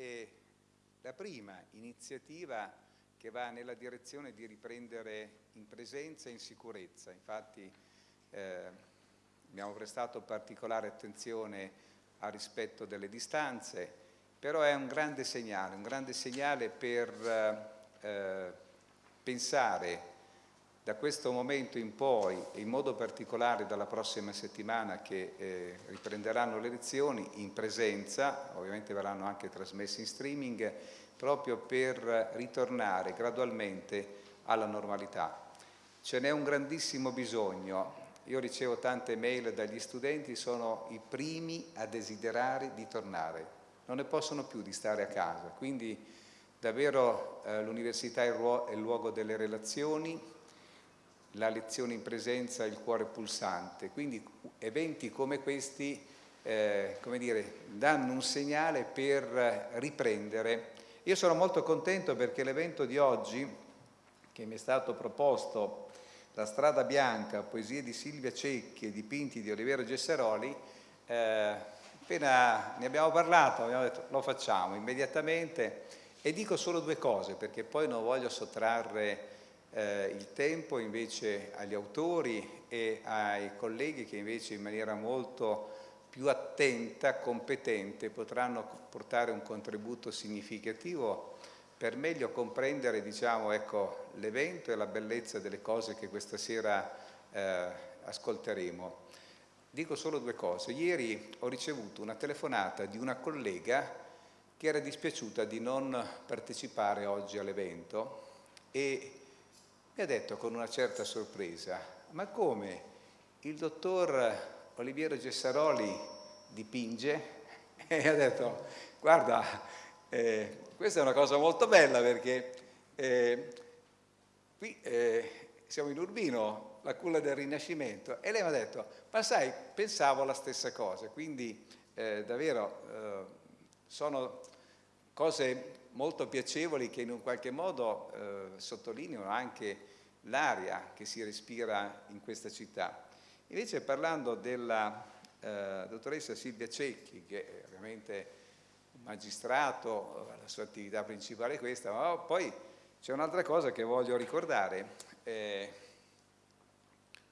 è la prima iniziativa che va nella direzione di riprendere in presenza e in sicurezza. Infatti eh, abbiamo prestato particolare attenzione al rispetto delle distanze, però è un grande segnale, un grande segnale per eh, pensare da questo momento in poi, e in modo particolare dalla prossima settimana che eh, riprenderanno le lezioni in presenza, ovviamente verranno anche trasmesse in streaming, proprio per ritornare gradualmente alla normalità. Ce n'è un grandissimo bisogno. Io ricevo tante mail dagli studenti, sono i primi a desiderare di tornare, non ne possono più di stare a casa, quindi davvero eh, l'università è il luogo delle relazioni, la lezione in presenza il cuore pulsante, quindi eventi come questi eh, come dire, danno un segnale per riprendere. Io sono molto contento perché l'evento di oggi, che mi è stato proposto, La strada bianca, poesie di Silvia Cecchi e dipinti di Olivero Gesseroli, eh, appena ne abbiamo parlato, abbiamo detto lo facciamo immediatamente e dico solo due cose perché poi non voglio sottrarre eh, il tempo invece agli autori e ai colleghi che invece in maniera molto più attenta, competente, potranno portare un contributo significativo per meglio comprendere diciamo, ecco, l'evento e la bellezza delle cose che questa sera eh, ascolteremo. Dico solo due cose. Ieri ho ricevuto una telefonata di una collega che era dispiaciuta di non partecipare oggi all'evento e mi ha detto con una certa sorpresa, ma come? Il dottor Oliviero Gessaroli dipinge? E ha detto, guarda, eh, questa è una cosa molto bella perché eh, qui eh, siamo in Urbino, la culla del Rinascimento, e lei mi ha detto, ma sai, pensavo la stessa cosa, quindi eh, davvero eh, sono cose molto piacevoli che in un qualche modo eh, sottolineano anche l'aria che si respira in questa città. Invece parlando della eh, dottoressa Silvia Cecchi, che è ovviamente un magistrato, la sua attività principale è questa, ma poi c'è un'altra cosa che voglio ricordare. Eh,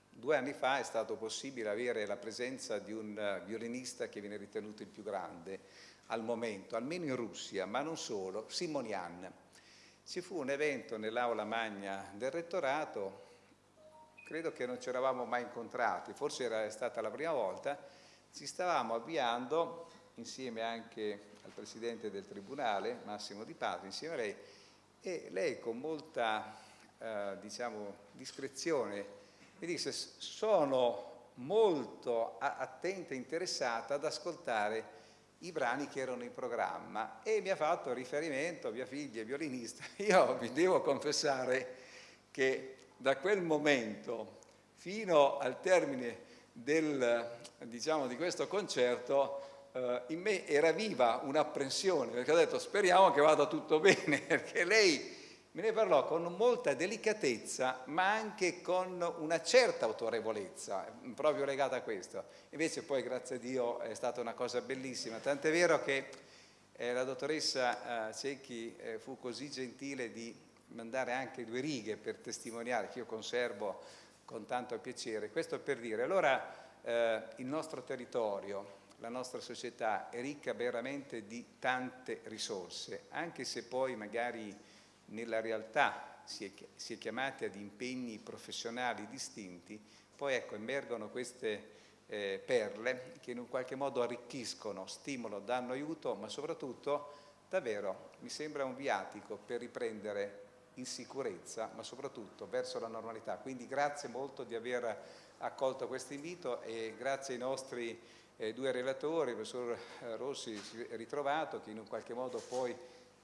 due anni fa è stato possibile avere la presenza di un violinista che viene ritenuto il più grande al momento, almeno in Russia, ma non solo, Simonian. Ci fu un evento nell'aula magna del rettorato, credo che non ci eravamo mai incontrati, forse era stata la prima volta, ci stavamo avviando insieme anche al Presidente del Tribunale, Massimo Di Pato, insieme a lei, e lei con molta eh, diciamo, discrezione mi disse sono molto attenta e interessata ad ascoltare i brani che erano in programma e mi ha fatto riferimento, mia figlia è violinista. Io vi devo confessare che da quel momento fino al termine del, diciamo, di questo concerto eh, in me era viva un'apprensione perché ho detto speriamo che vada tutto bene perché lei me ne parlò con molta delicatezza ma anche con una certa autorevolezza proprio legata a questo. Invece poi grazie a Dio è stata una cosa bellissima. Tant'è vero che eh, la dottoressa eh, Cecchi eh, fu così gentile di mandare anche due righe per testimoniare che io conservo con tanto piacere. Questo per dire allora eh, il nostro territorio la nostra società è ricca veramente di tante risorse anche se poi magari nella realtà si è, si è chiamati ad impegni professionali distinti, poi ecco, emergono queste eh, perle che in un qualche modo arricchiscono, stimolano, danno aiuto, ma soprattutto davvero mi sembra un viatico per riprendere in sicurezza, ma soprattutto verso la normalità. Quindi grazie molto di aver accolto questo invito e grazie ai nostri eh, due relatori, il professor Rossi ritrovato, che in un qualche modo poi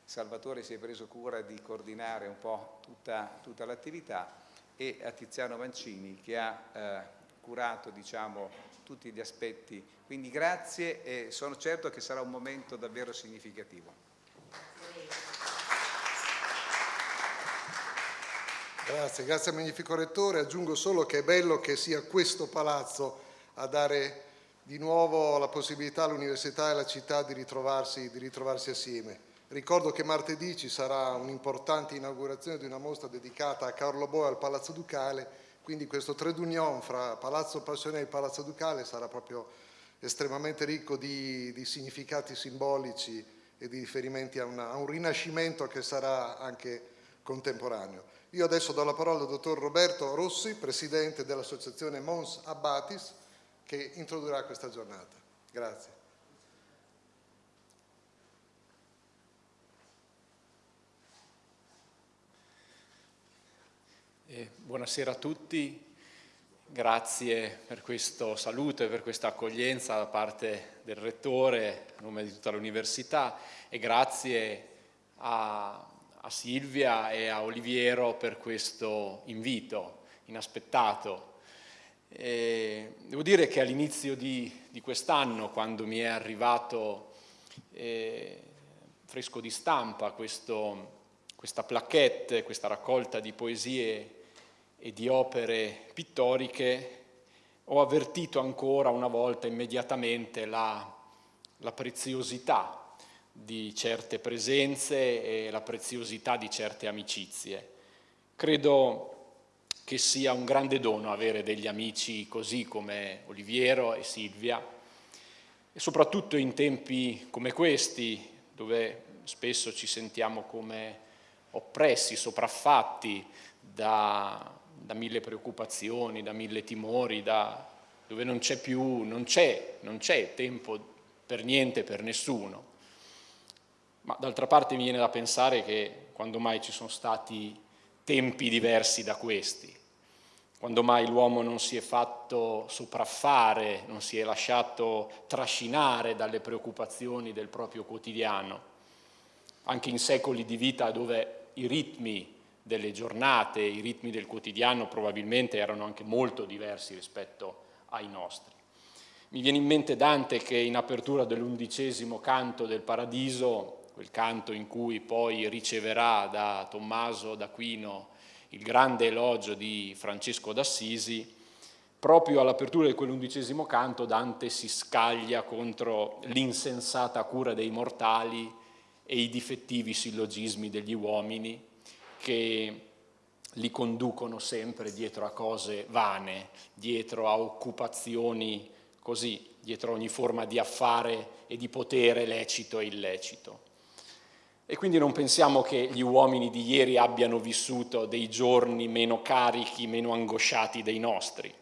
Salvatore si è preso cura di coordinare un po' tutta, tutta l'attività e a Tiziano Mancini che ha eh, curato diciamo, tutti gli aspetti. Quindi grazie e sono certo che sarà un momento davvero significativo. Grazie, grazie al Magnifico Rettore. Aggiungo solo che è bello che sia questo palazzo a dare di nuovo la possibilità all'università e alla città di ritrovarsi, di ritrovarsi assieme Ricordo che martedì ci sarà un'importante inaugurazione di una mostra dedicata a Carlo Boe al Palazzo Ducale, quindi questo trade union fra Palazzo Passione e Palazzo Ducale sarà proprio estremamente ricco di, di significati simbolici e di riferimenti a, una, a un rinascimento che sarà anche contemporaneo. Io adesso do la parola al dottor Roberto Rossi, presidente dell'associazione Mons Abbatis, che introdurrà questa giornata. Grazie. Eh, buonasera a tutti, grazie per questo saluto e per questa accoglienza da parte del Rettore a nome di tutta l'Università e grazie a, a Silvia e a Oliviero per questo invito inaspettato. E devo dire che all'inizio di, di quest'anno, quando mi è arrivato eh, fresco di stampa questo, questa plaquette, questa raccolta di poesie e di opere pittoriche, ho avvertito ancora una volta immediatamente la, la preziosità di certe presenze e la preziosità di certe amicizie. Credo che sia un grande dono avere degli amici così come Oliviero e Silvia e soprattutto in tempi come questi dove spesso ci sentiamo come oppressi, sopraffatti da da mille preoccupazioni, da mille timori, da, dove non c'è più, non c'è, tempo per niente, per nessuno. Ma d'altra parte mi viene da pensare che quando mai ci sono stati tempi diversi da questi, quando mai l'uomo non si è fatto sopraffare, non si è lasciato trascinare dalle preoccupazioni del proprio quotidiano, anche in secoli di vita dove i ritmi delle giornate, i ritmi del quotidiano probabilmente erano anche molto diversi rispetto ai nostri. Mi viene in mente Dante che in apertura dell'undicesimo canto del Paradiso, quel canto in cui poi riceverà da Tommaso d'Aquino il grande elogio di Francesco d'Assisi, proprio all'apertura di quell'undicesimo canto Dante si scaglia contro l'insensata cura dei mortali e i difettivi sillogismi degli uomini che li conducono sempre dietro a cose vane, dietro a occupazioni così, dietro a ogni forma di affare e di potere lecito e illecito. E quindi non pensiamo che gli uomini di ieri abbiano vissuto dei giorni meno carichi, meno angosciati dei nostri.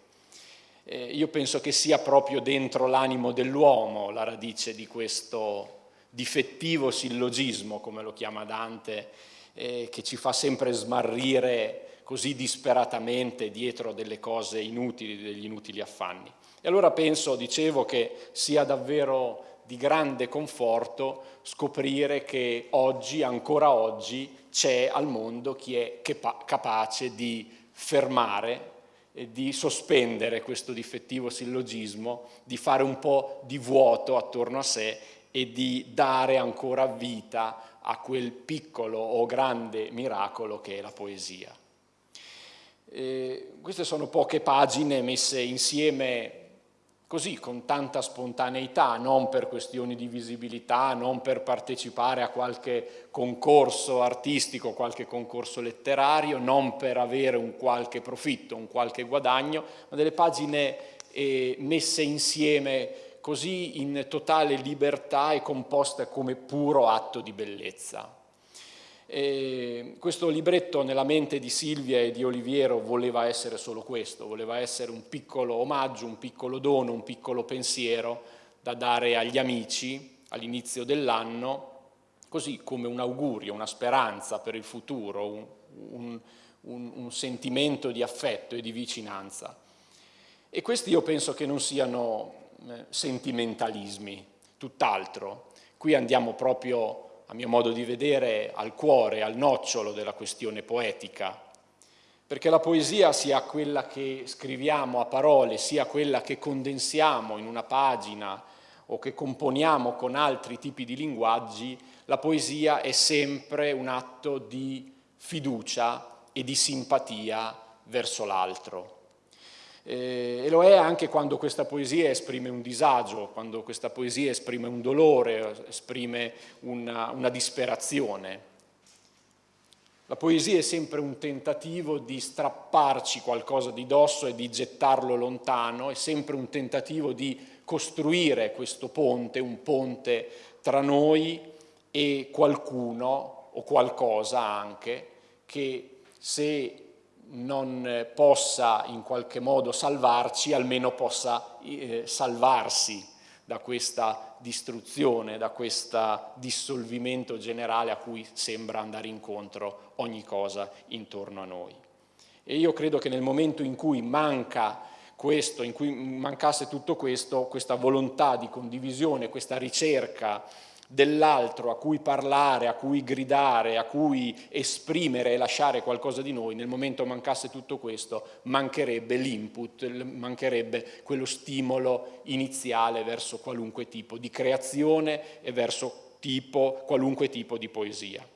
Eh, io penso che sia proprio dentro l'animo dell'uomo la radice di questo difettivo sillogismo, come lo chiama Dante, eh, che ci fa sempre smarrire così disperatamente dietro delle cose inutili, degli inutili affanni. E allora penso, dicevo, che sia davvero di grande conforto scoprire che oggi, ancora oggi, c'è al mondo chi è capace di fermare e di sospendere questo difettivo sillogismo, di fare un po' di vuoto attorno a sé e di dare ancora vita a quel piccolo o grande miracolo che è la poesia. E queste sono poche pagine messe insieme così, con tanta spontaneità, non per questioni di visibilità, non per partecipare a qualche concorso artistico, qualche concorso letterario, non per avere un qualche profitto, un qualche guadagno, ma delle pagine eh, messe insieme così in totale libertà e composta come puro atto di bellezza. E questo libretto nella mente di Silvia e di Oliviero voleva essere solo questo, voleva essere un piccolo omaggio, un piccolo dono, un piccolo pensiero da dare agli amici all'inizio dell'anno, così come un augurio, una speranza per il futuro, un, un, un, un sentimento di affetto e di vicinanza. E questi io penso che non siano sentimentalismi, tutt'altro. Qui andiamo proprio, a mio modo di vedere, al cuore, al nocciolo della questione poetica, perché la poesia, sia quella che scriviamo a parole, sia quella che condensiamo in una pagina o che componiamo con altri tipi di linguaggi, la poesia è sempre un atto di fiducia e di simpatia verso l'altro. Eh, e lo è anche quando questa poesia esprime un disagio, quando questa poesia esprime un dolore, esprime una, una disperazione. La poesia è sempre un tentativo di strapparci qualcosa di dosso e di gettarlo lontano, è sempre un tentativo di costruire questo ponte, un ponte tra noi e qualcuno o qualcosa anche che se non possa in qualche modo salvarci, almeno possa eh, salvarsi da questa distruzione, da questo dissolvimento generale a cui sembra andare incontro ogni cosa intorno a noi. E io credo che nel momento in cui manca questo, in cui mancasse tutto questo, questa volontà di condivisione, questa ricerca dell'altro a cui parlare, a cui gridare, a cui esprimere e lasciare qualcosa di noi, nel momento mancasse tutto questo, mancherebbe l'input, mancherebbe quello stimolo iniziale verso qualunque tipo di creazione e verso tipo, qualunque tipo di poesia.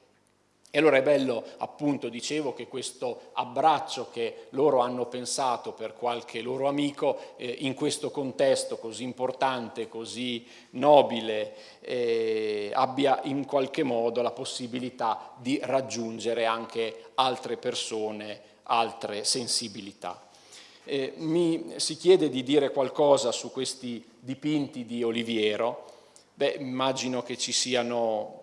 E allora è bello, appunto, dicevo, che questo abbraccio che loro hanno pensato per qualche loro amico, eh, in questo contesto così importante, così nobile, eh, abbia in qualche modo la possibilità di raggiungere anche altre persone, altre sensibilità. Eh, mi si chiede di dire qualcosa su questi dipinti di Oliviero, beh, immagino che ci siano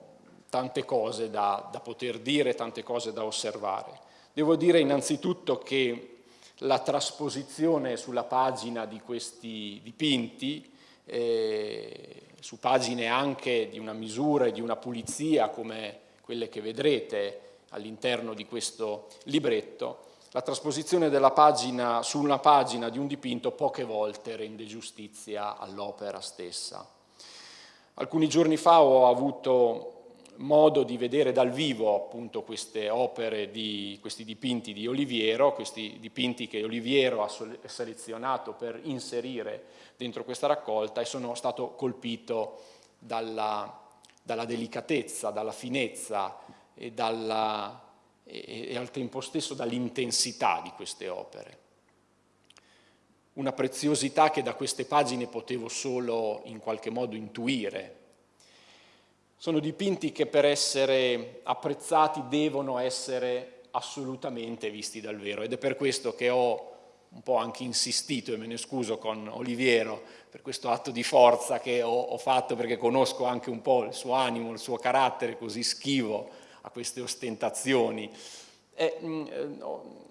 tante cose da, da poter dire, tante cose da osservare. Devo dire innanzitutto che la trasposizione sulla pagina di questi dipinti, eh, su pagine anche di una misura e di una pulizia come quelle che vedrete all'interno di questo libretto, la trasposizione della pagina su una pagina di un dipinto poche volte rende giustizia all'opera stessa. Alcuni giorni fa ho avuto modo di vedere dal vivo appunto queste opere, di, questi dipinti di Oliviero, questi dipinti che Oliviero ha selezionato per inserire dentro questa raccolta e sono stato colpito dalla, dalla delicatezza, dalla finezza e, dalla, e, e al tempo stesso dall'intensità di queste opere. Una preziosità che da queste pagine potevo solo in qualche modo intuire, sono dipinti che per essere apprezzati devono essere assolutamente visti dal vero ed è per questo che ho un po' anche insistito e me ne scuso con Oliviero per questo atto di forza che ho, ho fatto perché conosco anche un po' il suo animo, il suo carattere così schivo a queste ostentazioni. E, mh, mm, eh, ho,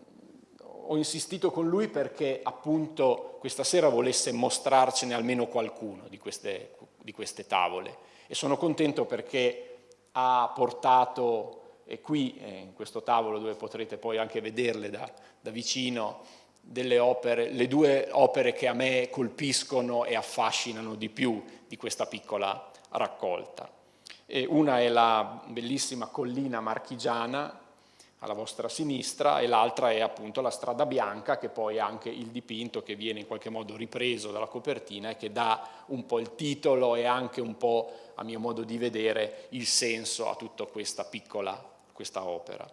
ho insistito con lui perché appunto questa sera volesse mostrarcene almeno qualcuno di queste, di queste tavole e sono contento perché ha portato, e qui eh, in questo tavolo dove potrete poi anche vederle da, da vicino, opere, le due opere che a me colpiscono e affascinano di più di questa piccola raccolta. E una è la bellissima collina marchigiana alla vostra sinistra e l'altra è appunto la strada bianca che poi è anche il dipinto che viene in qualche modo ripreso dalla copertina e che dà un po' il titolo e anche un po' a mio modo di vedere il senso a tutta questa piccola questa opera.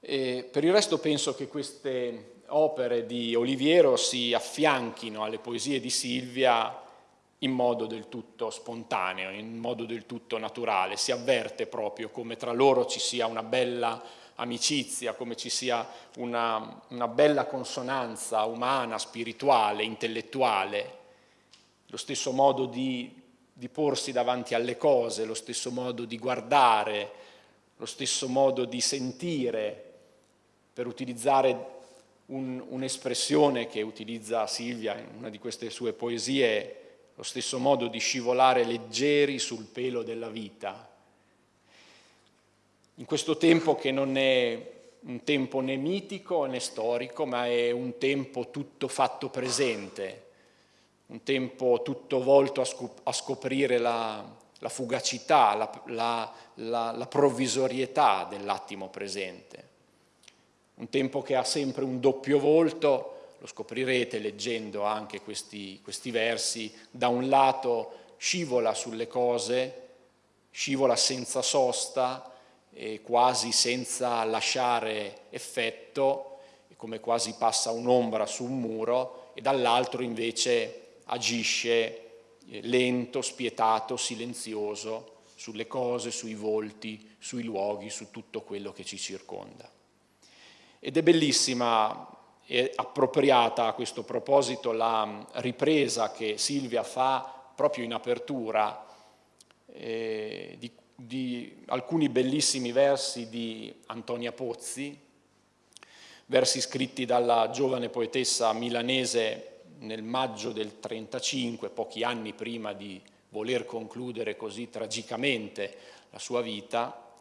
E per il resto penso che queste opere di Oliviero si affianchino alle poesie di Silvia in modo del tutto spontaneo, in modo del tutto naturale, si avverte proprio come tra loro ci sia una bella amicizia, come ci sia una, una bella consonanza umana, spirituale, intellettuale, lo stesso modo di, di porsi davanti alle cose, lo stesso modo di guardare, lo stesso modo di sentire, per utilizzare un'espressione un che utilizza Silvia in una di queste sue poesie, lo stesso modo di scivolare leggeri sul pelo della vita. In questo tempo che non è un tempo né mitico né storico, ma è un tempo tutto fatto presente, un tempo tutto volto a, scop a scoprire la, la fugacità, la, la, la, la provvisorietà dell'attimo presente. Un tempo che ha sempre un doppio volto, lo scoprirete leggendo anche questi, questi versi, da un lato scivola sulle cose, scivola senza sosta, e quasi senza lasciare effetto, come quasi passa un'ombra su un muro, e dall'altro invece agisce eh, lento, spietato, silenzioso sulle cose, sui volti, sui luoghi, su tutto quello che ci circonda. Ed è bellissima e appropriata a questo proposito la ripresa che Silvia fa proprio in apertura eh, di, di alcuni bellissimi versi di Antonia Pozzi, versi scritti dalla giovane poetessa milanese nel maggio del 35, pochi anni prima di voler concludere così tragicamente la sua vita.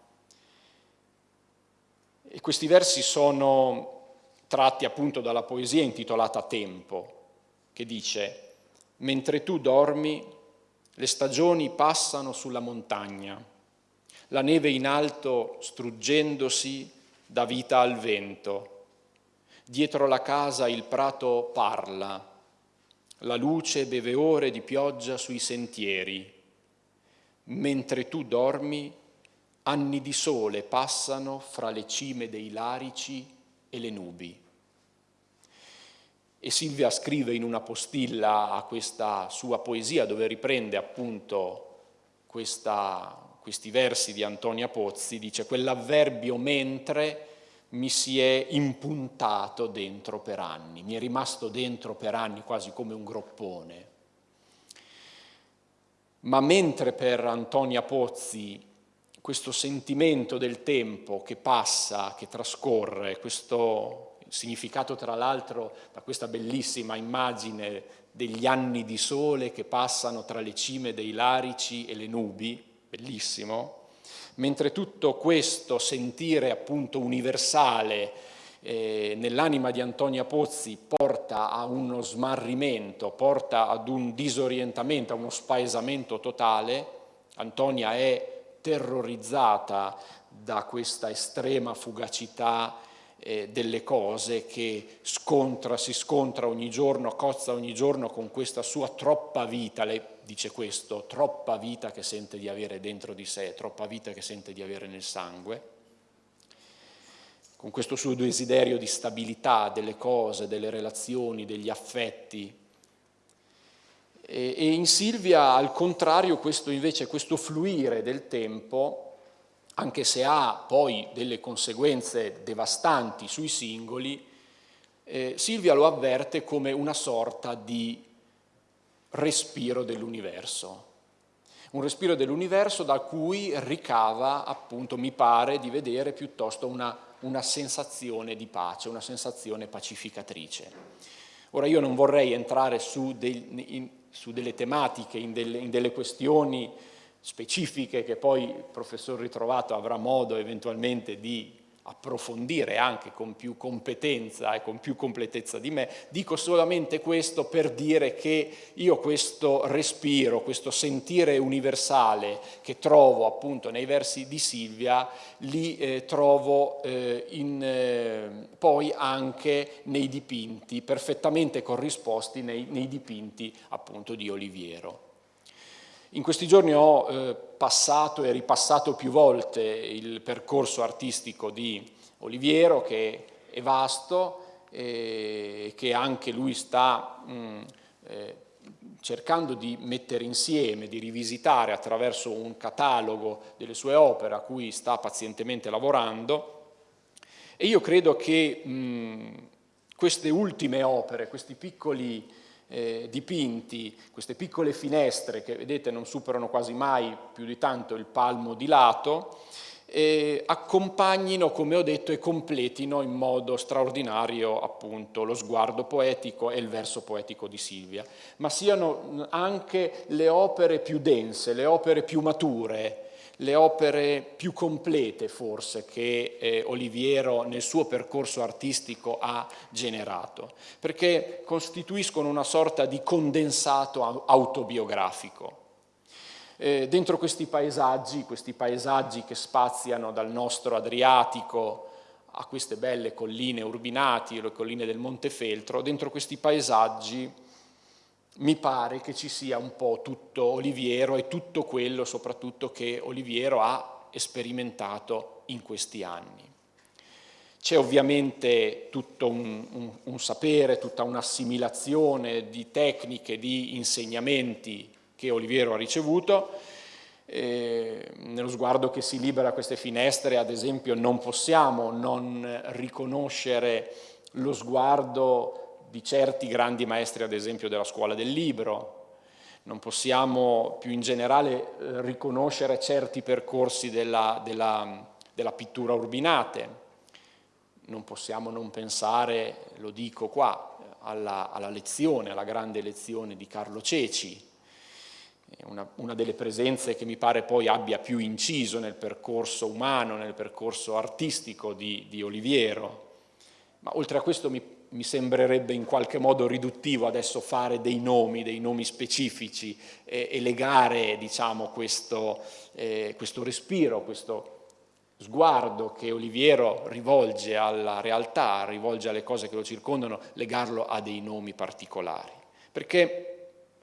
E questi versi sono tratti appunto dalla poesia intitolata Tempo, che dice Mentre tu dormi, le stagioni passano sulla montagna, la neve in alto struggendosi dà vita al vento. Dietro la casa il prato parla, la luce beve ore di pioggia sui sentieri. Mentre tu dormi, anni di sole passano fra le cime dei larici e le nubi. E Silvia scrive in una postilla a questa sua poesia dove riprende appunto questa, questi versi di Antonia Pozzi, dice quell'avverbio mentre mi si è impuntato dentro per anni, mi è rimasto dentro per anni quasi come un groppone. Ma mentre per Antonia Pozzi questo sentimento del tempo che passa, che trascorre, questo significato tra l'altro da questa bellissima immagine degli anni di sole che passano tra le cime dei larici e le nubi, bellissimo, mentre tutto questo sentire appunto universale eh, nell'anima di Antonia Pozzi porta a uno smarrimento, porta ad un disorientamento, a uno spaesamento totale, Antonia è terrorizzata da questa estrema fugacità eh, delle cose che scontra, si scontra ogni giorno, cozza ogni giorno con questa sua troppa vita, lei dice questo, troppa vita che sente di avere dentro di sé, troppa vita che sente di avere nel sangue, con questo suo desiderio di stabilità delle cose, delle relazioni, degli affetti. E, e in Silvia, al contrario, questo invece, questo fluire del tempo, anche se ha poi delle conseguenze devastanti sui singoli, eh, Silvia lo avverte come una sorta di respiro dell'universo. Un respiro dell'universo da cui ricava, appunto, mi pare di vedere piuttosto una, una sensazione di pace, una sensazione pacificatrice. Ora io non vorrei entrare su, dei, in, su delle tematiche, in delle, in delle questioni specifiche che poi il professor Ritrovato avrà modo eventualmente di approfondire anche con più competenza e con più completezza di me, dico solamente questo per dire che io questo respiro, questo sentire universale che trovo appunto nei versi di Silvia, li eh, trovo eh, in, eh, poi anche nei dipinti, perfettamente corrisposti nei, nei dipinti appunto di Oliviero. In questi giorni ho eh, passato e ripassato più volte il percorso artistico di Oliviero che è vasto e che anche lui sta mh, mm, eh, cercando di mettere insieme, di rivisitare attraverso un catalogo delle sue opere a cui sta pazientemente lavorando. E io credo che mh, mm, queste ultime opere, questi piccoli eh, dipinti, queste piccole finestre che vedete non superano quasi mai più di tanto il palmo di lato, eh, accompagnino, come ho detto, e completino in modo straordinario appunto lo sguardo poetico e il verso poetico di Silvia, ma siano anche le opere più dense, le opere più mature, le opere più complete forse che eh, Oliviero nel suo percorso artistico ha generato, perché costituiscono una sorta di condensato autobiografico. Eh, dentro questi paesaggi, questi paesaggi che spaziano dal nostro Adriatico a queste belle colline urbinati, le colline del Montefeltro, dentro questi paesaggi mi pare che ci sia un po' tutto Oliviero e tutto quello soprattutto che Oliviero ha sperimentato in questi anni. C'è ovviamente tutto un, un, un sapere, tutta un'assimilazione di tecniche, di insegnamenti che Oliviero ha ricevuto, eh, nello sguardo che si libera queste finestre, ad esempio, non possiamo non riconoscere lo sguardo di certi grandi maestri, ad esempio, della scuola del libro, non possiamo più in generale eh, riconoscere certi percorsi della, della, della pittura urbinate, non possiamo non pensare, lo dico qua, alla, alla lezione, alla grande lezione di Carlo Ceci, una, una, delle presenze che mi pare poi abbia più inciso nel percorso umano, nel percorso artistico di, di Oliviero. Ma oltre a questo mi, mi, sembrerebbe in qualche modo riduttivo adesso fare dei nomi, dei nomi specifici e, e legare diciamo, questo, eh, questo respiro, questo sguardo che Oliviero rivolge alla realtà, rivolge alle cose che lo circondano, legarlo a dei nomi particolari. Perché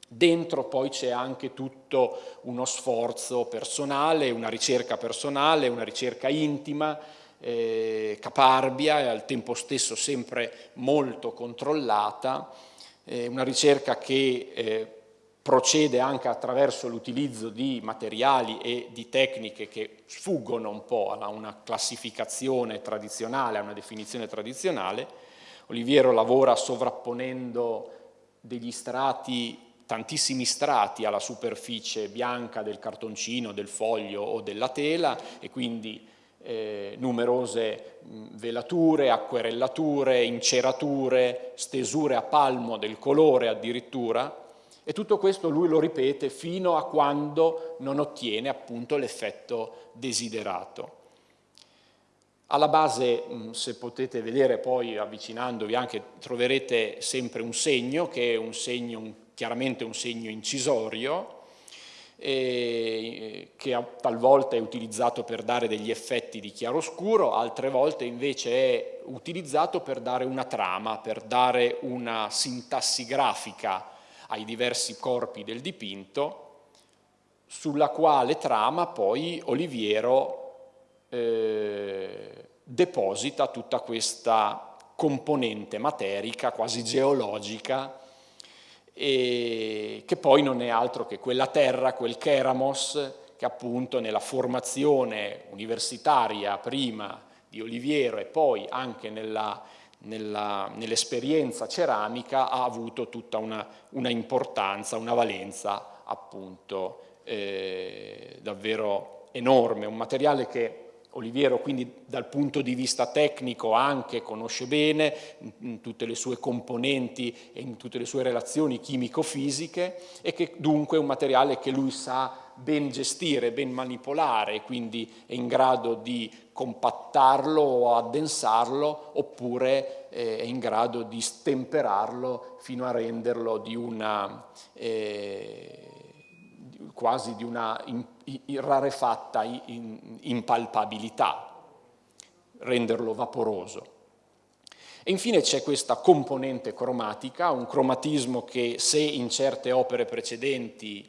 dentro poi c'è anche tutto uno sforzo personale, una ricerca personale, una ricerca intima, eh, caparbia e al tempo stesso sempre molto controllata, eh, una ricerca che eh, procede anche attraverso l'utilizzo di materiali e di tecniche che sfuggono un po' a una classificazione tradizionale, a una definizione tradizionale. Oliviero lavora sovrapponendo degli strati, tantissimi strati alla superficie bianca del cartoncino, del foglio o della tela e quindi eh, numerose velature, acquerellature, incerature, stesure a palmo del colore addirittura, e tutto questo lui lo ripete fino a quando non ottiene appunto l'effetto desiderato. Alla base, se potete vedere poi avvicinandovi anche, troverete sempre un segno, che è un segno, chiaramente un segno incisorio, eh, che talvolta è utilizzato per dare degli effetti di chiaroscuro, altre volte invece è utilizzato per dare una trama, per dare una sintassi grafica ai diversi corpi del dipinto, sulla quale trama poi Oliviero eh, deposita tutta questa componente materica, quasi geologica, e che poi non è altro che quella terra, quel keramos, che appunto nella formazione universitaria prima di Oliviero e poi anche nell'esperienza nell ceramica ha avuto tutta una, una, importanza, una valenza appunto eh, davvero enorme, un materiale che Oliviero quindi dal punto di vista tecnico anche conosce bene in, tutte le sue componenti e in tutte le sue relazioni chimico-fisiche e che dunque è un materiale che lui sa ben gestire, ben manipolare, quindi è in grado di compattarlo o addensarlo oppure eh, è in grado di stemperarlo fino a renderlo di una, eh, quasi di una in, rarefatta impalpabilità, renderlo vaporoso. E infine c'è questa componente cromatica, un cromatismo che se in certe opere precedenti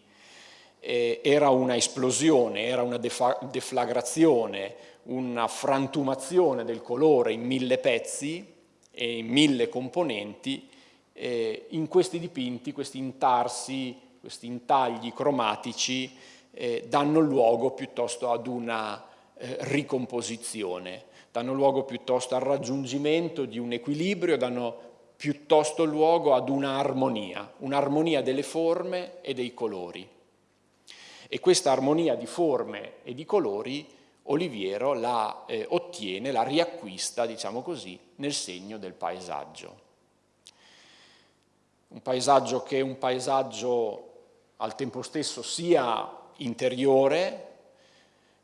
eh, era una esplosione, era una deflagrazione, una frantumazione del colore in mille pezzi e in mille componenti, eh, in questi dipinti, questi intarsi, questi intagli cromatici eh, danno luogo piuttosto ad una eh, ricomposizione, danno luogo piuttosto al raggiungimento di un equilibrio, danno piuttosto luogo ad un'armonia, un'armonia delle forme e dei colori. E questa armonia di forme e di colori Oliviero la eh, ottiene, la riacquista, diciamo così, nel segno del paesaggio. Un paesaggio che è un paesaggio al tempo stesso sia interiore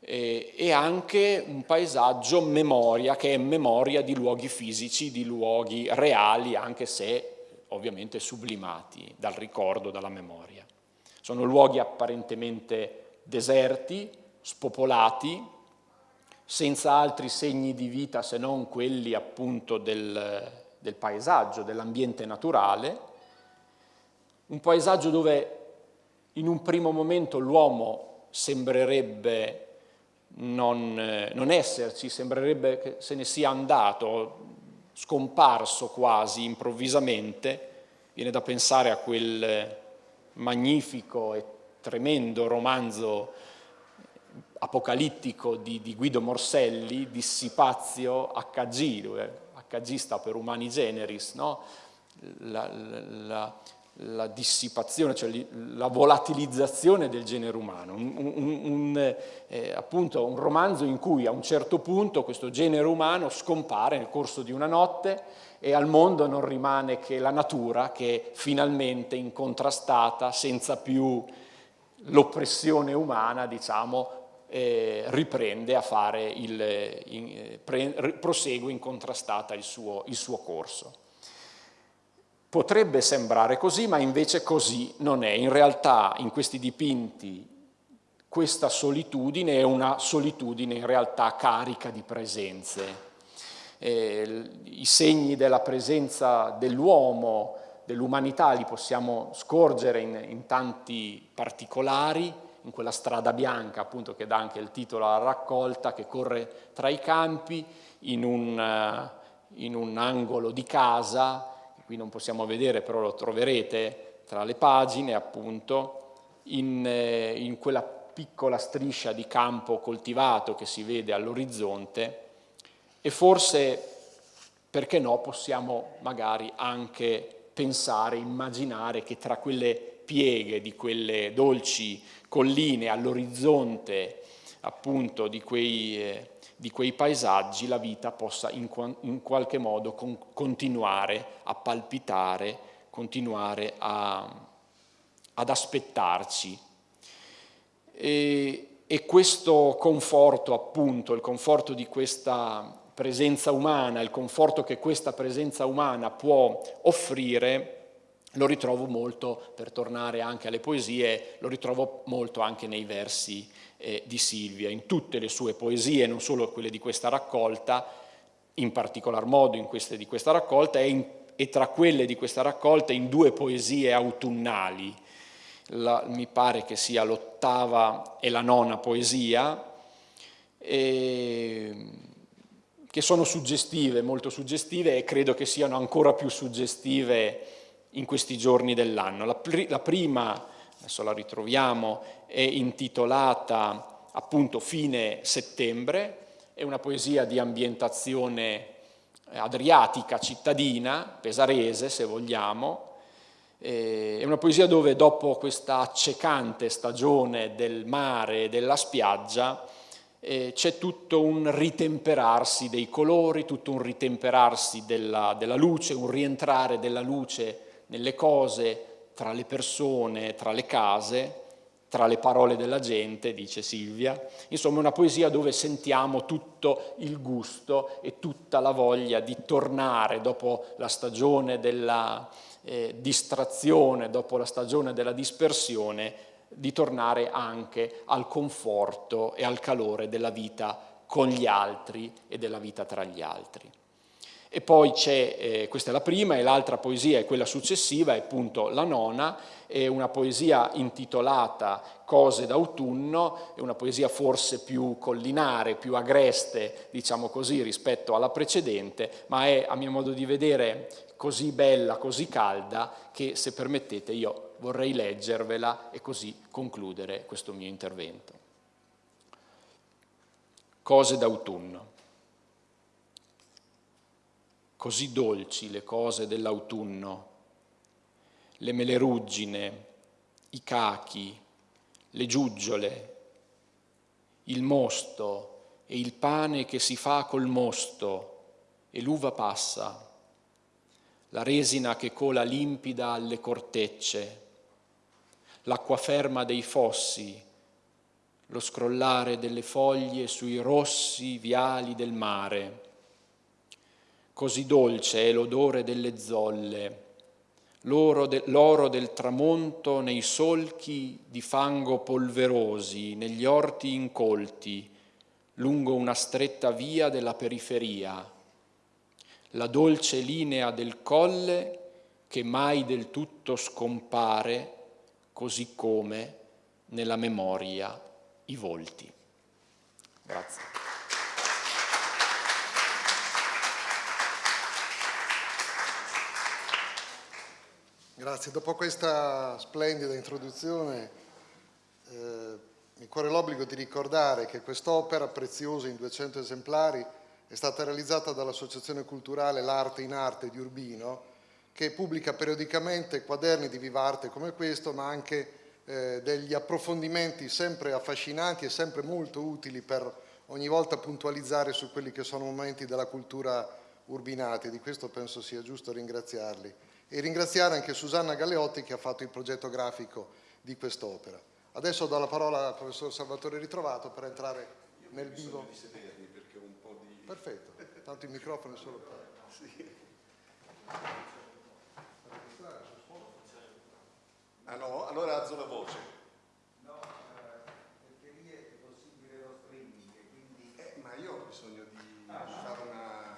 e anche un paesaggio memoria, che è memoria di luoghi fisici, di luoghi reali, anche se ovviamente sublimati dal ricordo, dalla memoria. Sono luoghi apparentemente deserti, spopolati, senza altri segni di vita se non quelli appunto del, del paesaggio, dell'ambiente naturale, un paesaggio dove in un primo momento l'uomo sembrerebbe non, eh, non esserci, sembrerebbe che se ne sia andato, scomparso quasi improvvisamente, viene da pensare a quel magnifico e tremendo romanzo apocalittico di, di Guido Morselli, Dissipazio HG, dove HG sta per Umani Generis, no? la, la, la, dissipazione, cioè la volatilizzazione del genere umano, un, un, un, eh, appunto un romanzo in cui a un certo punto questo genere umano scompare nel corso di una notte e al mondo non rimane che la natura che finalmente incontrastata, senza più l'oppressione umana, diciamo, eh, riprende a fare il, in, pre, prosegue incontrastata il suo, il suo corso. Potrebbe sembrare così, ma invece così non è. In realtà in questi dipinti questa solitudine è una solitudine in realtà carica di presenze. Eh, I segni della presenza dell'uomo, dell'umanità li possiamo scorgere in, in tanti particolari, in quella strada bianca appunto che dà anche il titolo alla raccolta, che corre tra i campi, in un, uh, in un angolo di casa, qui non possiamo vedere però lo troverete tra le pagine appunto, in, eh, in quella piccola striscia di campo coltivato che si vede all'orizzonte. E forse, perché no, possiamo magari anche pensare, immaginare che tra quelle pieghe di quelle dolci colline all'orizzonte appunto di quei, eh, di quei, paesaggi la vita possa in, in qualche modo con, continuare a palpitare, continuare a, ad aspettarci. E, e questo conforto appunto, il conforto di questa presenza umana, il conforto che questa presenza umana può offrire, lo ritrovo molto, per tornare anche alle poesie, lo ritrovo molto anche nei versi eh, di Silvia, in tutte le sue poesie, non solo quelle di questa raccolta, in particolar modo in queste di questa raccolta e, in, e tra quelle di questa raccolta in due poesie autunnali, la, mi pare che sia l'ottava e la nona poesia, e, che sono suggestive, molto suggestive e credo che siano ancora più suggestive in questi giorni dell'anno. La, la, prima, adesso la ritroviamo, è intitolata appunto Fine settembre, è una poesia di ambientazione adriatica, cittadina, pesarese se vogliamo, è una poesia dove dopo questa accecante stagione del mare e della spiaggia c'è tutto un ritemperarsi dei colori, tutto un ritemperarsi della, della luce, un rientrare della luce nelle cose, tra le persone, tra le case, tra le parole della gente, dice Silvia. Insomma, una poesia dove sentiamo tutto il gusto e tutta la voglia di tornare dopo la stagione della eh, distrazione, dopo la stagione della dispersione, di tornare anche al conforto e al calore della vita con gli altri e della vita tra gli altri. E poi c'è, eh, questa è la prima, e l'altra poesia è quella successiva, è appunto la nona, è una poesia intitolata Cose d'autunno, è una poesia forse più collinare, più agreste, diciamo così, rispetto alla precedente, ma è a mio modo di vedere così bella, così calda, che se permettete io vorrei leggervela e così concludere questo mio intervento. Cose d'autunno così dolci le cose dell'autunno, le meleruggine, i cachi, le giuggiole, il mosto e il pane che si fa col mosto e l'uva passa, la resina che cola limpida alle cortecce, l'acqua ferma dei fossi, lo scrollare delle foglie sui rossi viali del mare, Così dolce è l'odore delle zolle, l'oro de, del tramonto nei solchi di fango polverosi, negli orti incolti, lungo una stretta via della periferia, la dolce linea del colle che mai del tutto scompare, così come nella memoria i volti. Grazie. Grazie, dopo questa splendida introduzione eh, mi corre l'obbligo di ricordare che quest'opera preziosa in 200 esemplari è stata realizzata dall'Associazione Culturale L'Arte in Arte di Urbino che pubblica periodicamente quaderni di viva arte come questo ma anche eh, degli approfondimenti sempre affascinanti e sempre molto utili per ogni volta puntualizzare su quelli che sono momenti della cultura urbinati, di questo penso sia giusto ringraziarli. E ringraziare anche Susanna Galeotti che ha fatto il progetto grafico di quest'opera. Adesso do la parola al professor Salvatore Ritrovato per entrare nel vivo. Di sedermi perché ho un po' di... Perfetto, tanto il microfono è solo per... Sì. Ah no? Allora alzo la voce. No, eh, perché lì è possibile lo streaming, quindi... Eh, ma io ho bisogno di ah, fare una...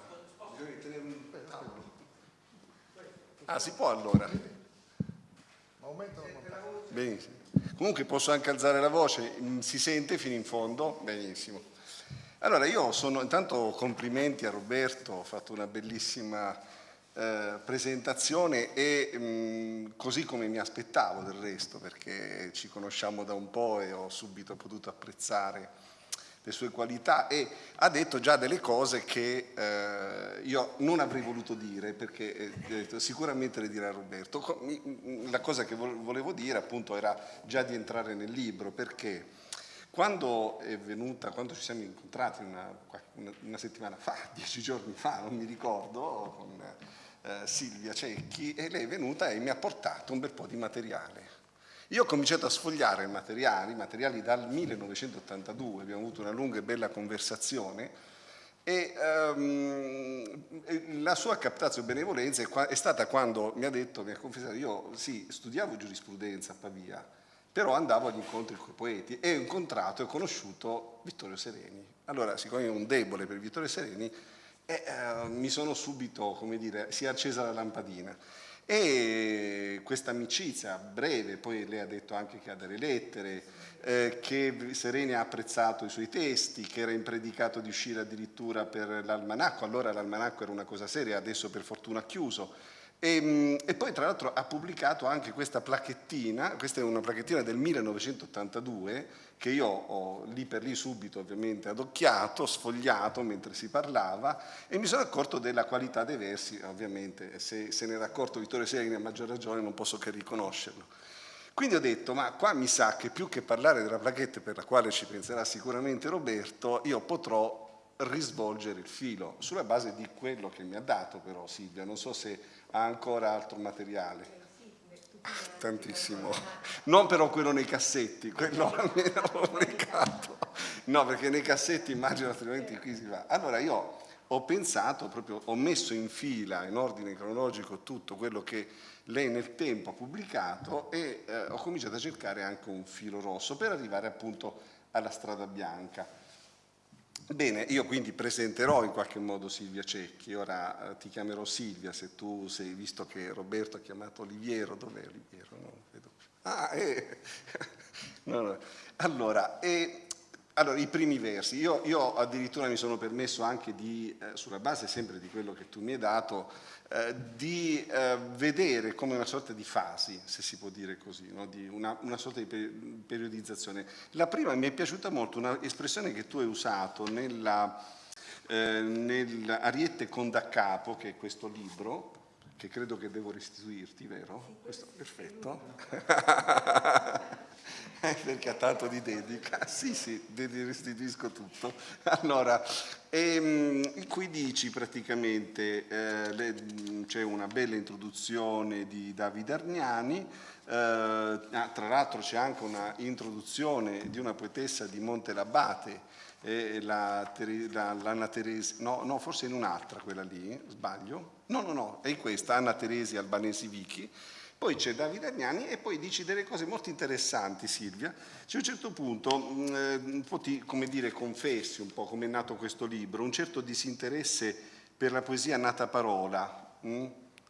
bisogno di tenere un tavolo. Ah, si può allora? Benissimo. Comunque posso anche alzare la voce, mm, si sente fino in fondo? Benissimo. Allora io sono, intanto complimenti a Roberto, ho fatto una bellissima eh, presentazione e mh, mm, così come mi aspettavo del resto perché ci conosciamo da un po' e ho subito potuto apprezzare le sue qualità e ha detto già delle cose che eh, io non avrei voluto dire perché eh, sicuramente le dirà Roberto. Mm, la cosa che volevo dire appunto era già di entrare nel libro perché quando è venuta, quando ci siamo incontrati una, una settimana fa, dieci giorni fa, non mi ricordo, con, eh, Silvia Cecchi e lei è venuta e mi ha portato un bel po' di materiale. Io ho cominciato a sfogliare i materiali, materiali dal 1982, abbiamo avuto una lunga e bella conversazione e um, la sua captazione benevolenza è stata quando mi ha detto, mi ha confessato, io sì, studiavo giurisprudenza a Pavia, però andavo agli incontri con i poeti e ho incontrato e ho conosciuto Vittorio Sereni. Allora, siccome io ho un debole per Vittorio Sereni, e eh, mi sono subito, come dire, si è accesa la lampadina. E questa amicizia breve, poi lei ha detto anche che ha delle lettere, eh, che Sereni ha apprezzato i suoi testi, che era impredicato di uscire addirittura per l'almanacco, allora l'almanacco era una cosa seria, adesso per fortuna ha chiuso, e, mm, e, poi tra l'altro ha pubblicato anche questa plachettina, questa è una plachettina del 1982 che io ho lì per lì subito ovviamente adocchiato, sfogliato mentre si parlava e mi sono accorto della qualità dei versi, ovviamente se se ne era accorto Vittorio Segni a maggior ragione non posso che riconoscerlo. Quindi ho detto, ma qua mi sa che più che parlare della plaquette per la quale ci penserà sicuramente Roberto, io potrò risvolgere il filo, sulla base di quello che mi ha dato però Silvia, non so se ha ancora altro materiale. Tantissimo. Non però quello nei cassetti, quello almeno pubblicato. No, perché nei cassetti immagino altrimenti qui si va. Allora io ho pensato, proprio, ho messo in fila, in ordine cronologico, tutto quello che lei nel tempo ha pubblicato e eh, ho cominciato a cercare anche un filo rosso per arrivare appunto alla strada bianca. Bene, io quindi presenterò in qualche modo Silvia Cecchi, ora eh, ti chiamerò Silvia se tu sei, visto che Roberto ha chiamato Oliviero, dov'è Oliviero? No, vedo. Ah, eh. no, no. Allora, eh, allora, i primi versi, io, io, addirittura mi sono permesso anche di, eh, sulla base sempre di quello che tu mi hai dato, eh, di eh, vedere come una sorta di fasi, se si può dire così, no? di una, una, sorta di periodizzazione. La prima mi è piaciuta molto, un'espressione che tu hai usato nella, eh, nell'Ariette con da capo, che è questo libro, che credo che devo restituirti, vero? Questo, perfetto. Perché ha tanto di dedica. Sì, sì, ti restituisco tutto. Allora, ehm, qui dici praticamente, eh, c'è una bella introduzione di Davide Arniani, eh, ah, tra l'altro c'è anche una introduzione di una poetessa di Monte Labate, eh, la, la, l'Anna Teresi, no, no, forse in un'altra quella lì, sbaglio? No, no, no, è in questa, Anna Teresi Albanesi Vichi, poi c'è Davide Agnani e poi dici delle cose molto interessanti Silvia. C'è a un certo punto, mm, eh, un po' ti, come dire, confessi un po' come è nato questo libro, un certo disinteresse per la poesia nata parola? Mm?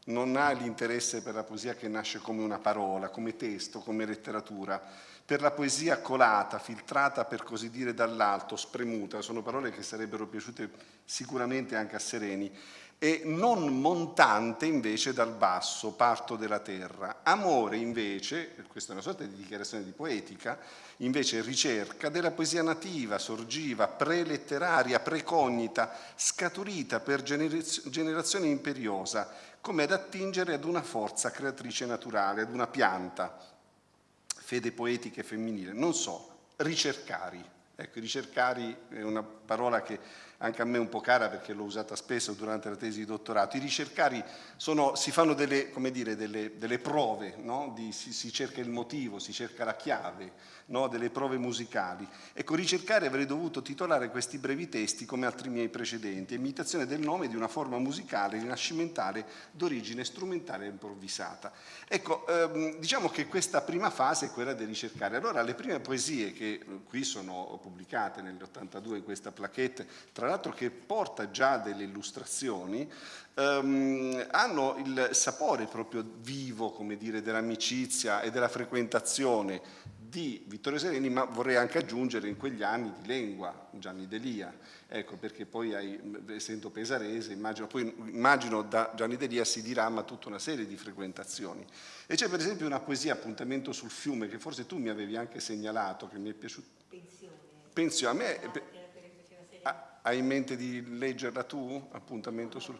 non ha l'interesse per la poesia che nasce come una parola, come testo, come letteratura, per la poesia colata, filtrata per così dire dall'alto, spremuta, sono parole che sarebbero piaciute sicuramente anche a Sereni, e non montante invece dal basso, parto della terra. Amore invece, questa è una sorta di dichiarazione di poetica, invece ricerca della poesia nativa, sorgiva, preletteraria, precognita, scaturita per generazione imperiosa, come ad attingere ad una forza creatrice naturale, ad una pianta, fede poetica e femminile, non so, ricercari. Ecco, ricercari è una parola che anche a me un po' cara perché l'ho usata spesso durante la tesi di dottorato. I ricercari sono, si fanno delle, dire, delle, delle prove, no? di, si, si, cerca il motivo, si cerca la chiave, no? delle prove musicali. Ecco, ricercare avrei dovuto titolare questi brevi testi come altri miei precedenti, imitazione del nome di una forma musicale rinascimentale d'origine strumentale improvvisata. Ecco, ehm, diciamo che questa prima fase è quella di ricercare. Allora, le prime poesie che eh, qui sono pubblicate nell'82 in questa plaquette, tra l'altro che porta già delle illustrazioni, ehm, hanno il sapore proprio vivo, come dire, dell'amicizia e della frequentazione di Vittorio Sereni, ma vorrei anche aggiungere in quegli anni di lingua, Gianni Delia, ecco perché poi hai, essendo pesarese, immagino, poi immagino da Gianni Delia si dirama tutta una serie di frequentazioni. E c'è per esempio una poesia, Appuntamento sul fiume, che forse tu mi avevi anche segnalato, che mi è piaciuto. Pensione. Pensione, a me... Hai in mente di leggerla tu? Appuntamento sul...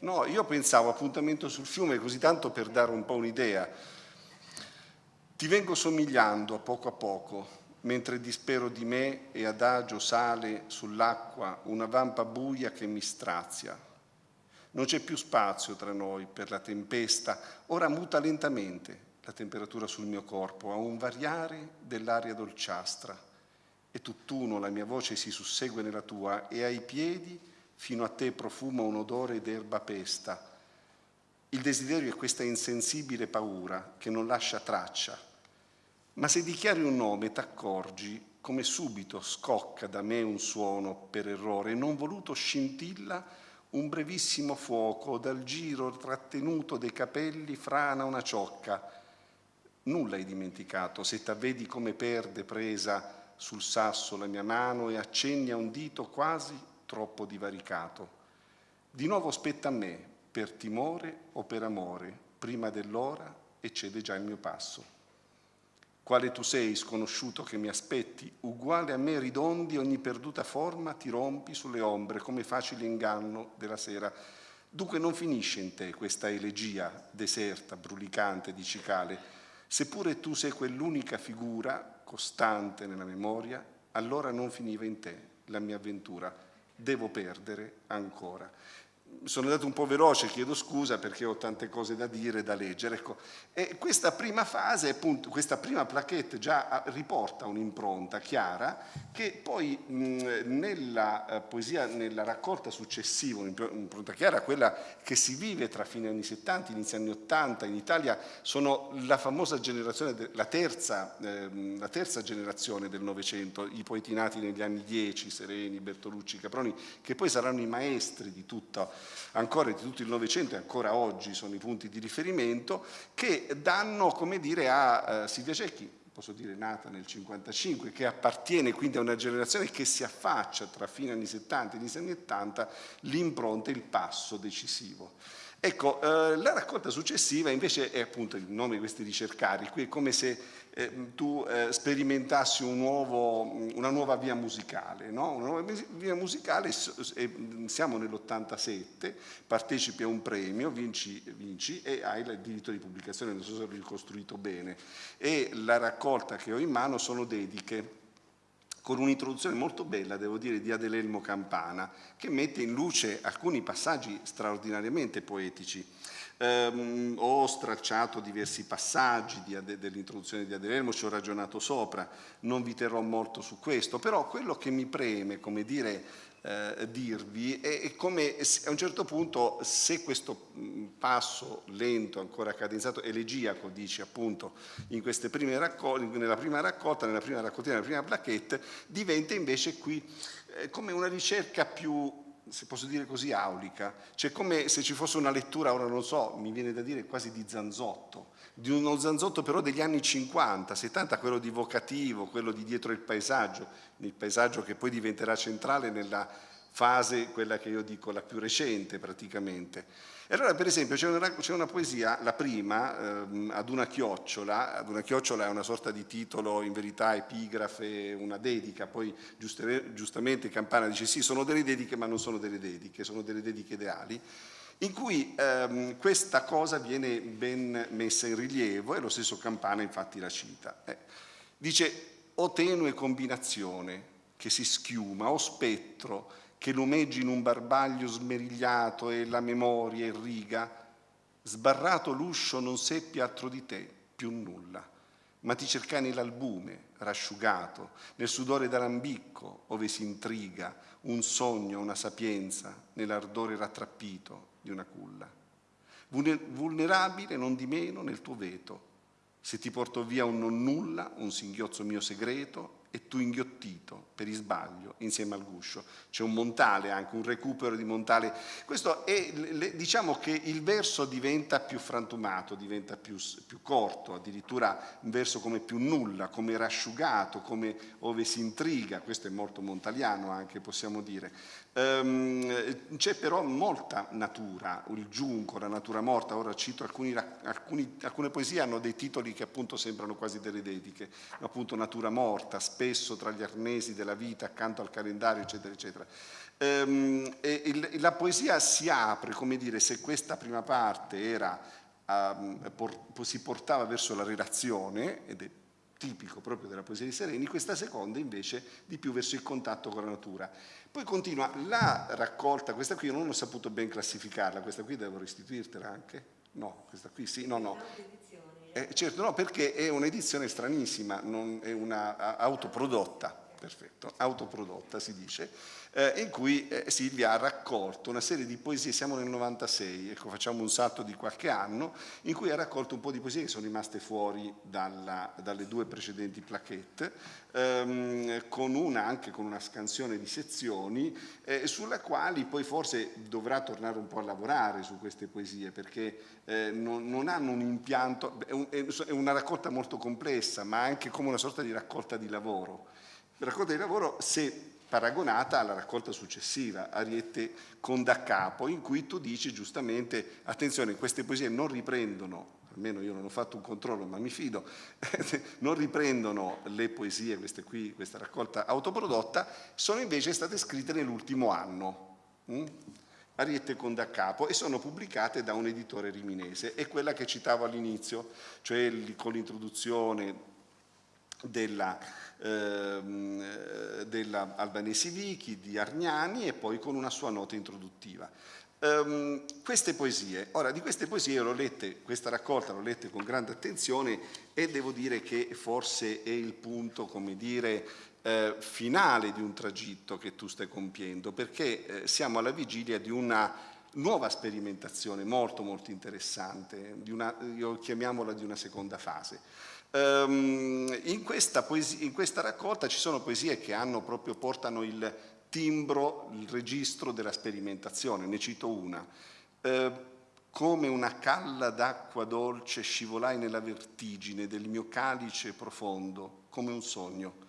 No, io pensavo appuntamento sul fiume così tanto per dare un po' un'idea. Ti vengo somigliando a poco a poco, mentre dispero di me e adagio sale sull'acqua una vampa buia che mi strazia. Non c'è più spazio tra noi per la tempesta, ora muta lentamente la temperatura sul mio corpo a un variare dell'aria dolciastra e tutt'uno la mia voce si sussegue nella tua e ai piedi fino a te profuma un odore d'erba pesta. Il desiderio è questa insensibile paura che non lascia traccia, ma se dichiari un nome t'accorgi come subito scocca da me un suono per errore, non voluto scintilla un brevissimo fuoco, dal giro trattenuto dei capelli frana una ciocca. Nulla hai dimenticato se t'avvedi come perde presa sul sasso la mia mano e accenni a un dito quasi troppo divaricato. Di nuovo spetta a me, per timore o per amore, prima dell'ora e cede già il mio passo quale tu sei, sconosciuto che mi aspetti, uguale a me ridondi, ogni perduta forma ti rompi sulle ombre come facile inganno della sera. Dunque non finisce in te questa elegia deserta, brulicante di cicale. Seppure tu sei quell'unica figura costante nella memoria, allora non finiva in te la mia avventura. Devo perdere ancora sono andato un po' veloce, chiedo scusa perché ho tante cose da dire, da leggere. Ecco. E questa prima fase, appunto, questa prima plaquette già ah, riporta un'impronta chiara che poi mh, nella eh, poesia, nella raccolta successiva, un'impronta chiara, quella che si vive tra fine anni 70 e inizio anni 80 in Italia, sono la famosa generazione, la terza, eh, la terza generazione del Novecento, i poeti nati negli anni 10, Sereni, Bertolucci, Caproni, che poi saranno i maestri di tutto ancora di tutto il Novecento e ancora oggi sono i punti di riferimento, che danno, come dire, a uh, Silvia Cecchi, posso dire nata nel 55, che appartiene quindi a una generazione che si affaccia tra fine anni 70 e inizio anni 80, l'impronta, il passo decisivo. Ecco, eh, la raccolta successiva invece è appunto il nome di questi ricercari, qui è come se eh, tu eh, sperimentassi un nuovo, una nuova via musicale, no? una nuova via musicale, siamo nell'87, partecipi a un premio, vinci, vinci, e hai il diritto di pubblicazione, non so se ho ricostruito bene, e la raccolta che ho in mano sono dediche con un'introduzione molto bella, devo dire, di Adelelmo Campana, che mette in luce alcuni passaggi straordinariamente poetici. Um, ho stracciato diversi passaggi dell'introduzione di Adelelmo, ci ho ragionato sopra, non vi terrò molto su questo, però quello che mi preme, come dire, eh, dirvi è come a un certo punto se questo mm, passo lento, ancora cadenzato, elegiaco, dice appunto in queste prime raccolte, nella prima raccolta, nella prima raccoltina, nella prima plaquette, diventa invece qui eh, come una ricerca più se posso dire così, aulica. C'è come se ci fosse una lettura, ora non so, mi viene da dire quasi di Zanzotto, di uno Zanzotto però degli anni 50, 70, quello di vocativo, quello di dietro il paesaggio, il paesaggio che poi diventerà centrale nella fase, quella che io dico la più recente praticamente. E allora per esempio c'è una, una, poesia, la prima, ehm, ad una chiocciola, ad una chiocciola è una sorta di titolo, in verità epigrafe, una dedica, poi giuste, giustamente Campana dice sì, sono delle dediche ma non sono delle dediche, sono delle dediche ideali, in cui ehm, questa cosa viene ben messa in rilievo e lo stesso Campana infatti la cita. Eh, dice o tenue combinazione che si schiuma, o spettro, che lumeggi in un barbaglio smerigliato e la memoria irriga, sbarrato l'uscio non seppi altro di te, più nulla, ma ti cercai nell'albume, rasciugato, nel sudore d'alambicco, ove si intriga, un sogno, una sapienza, nell'ardore rattrappito di una culla. Vulnerabile non di meno nel tuo veto, se ti porto via un non nulla, un singhiozzo mio segreto, e tu inghiottito per isbaglio insieme al guscio. C'è un montale anche, un recupero di montale. Questo è, diciamo che il verso diventa più frantumato, diventa più, più corto, addirittura un verso come più nulla, come rasciugato, come ove si intriga, questo è molto montaliano anche possiamo dire. Um, c'è però molta natura, il giunco, la natura morta, ora cito alcuni, alcuni, alcune poesie hanno dei titoli che appunto sembrano quasi delle dediche, appunto natura morta, spesso tra gli arnesi della vita accanto al calendario eccetera eccetera. Um, e, e, la poesia si apre, come dire, se questa prima parte era, um, por, si portava verso la relazione, ed è tipico proprio della poesia di Sereni, questa seconda invece di più verso il contatto con la natura. Poi continua la raccolta, questa qui non ho saputo ben classificarla, questa qui devo restituirtela anche? No, questa qui sì, no, no. Eh, certo, no, perché è un'edizione stranissima, non è una autoprodotta, perfetto, autoprodotta si dice, eh, in cui eh, Silvia ha raccolto una serie di poesie, siamo nel 96, ecco facciamo un salto di qualche anno, in cui ha raccolto un po' di poesie che sono rimaste fuori dalla, dalle due precedenti plaquette, ehm, con una, anche con una scansione di sezioni, eh, sulla quali poi forse dovrà tornare un po' a lavorare su queste poesie, perché eh, non, non, hanno un impianto, è, un, è una raccolta molto complessa, ma anche come una sorta di raccolta di lavoro. Raccolta di lavoro se paragonata alla raccolta successiva, Ariete con da capo, in cui tu dici giustamente, attenzione, queste poesie non riprendono, almeno io non ho fatto un controllo ma mi fido, non riprendono le poesie, queste qui, questa raccolta autoprodotta, sono invece state scritte nell'ultimo anno. Hm? Ariete con da capo e sono pubblicate da un editore riminese, è quella che citavo all'inizio, cioè con l'introduzione della, ehm, della Albanesi Vichi, di Argnani e poi con una sua nota introduttiva. Um, queste poesie, ora di queste poesie l'ho lette, questa raccolta l'ho letta con grande attenzione e devo dire che forse è il punto, come dire, eh, finale di un tragitto che tu stai compiendo, perché eh, siamo alla vigilia di una nuova sperimentazione molto molto interessante, di una, io chiamiamola di una seconda fase. Um, in, questa poesia, in, questa raccolta ci sono poesie che hanno proprio, portano il timbro, il registro della sperimentazione, ne cito una. Uh, come una calla d'acqua dolce scivolai nella vertigine del mio calice profondo, come un sogno.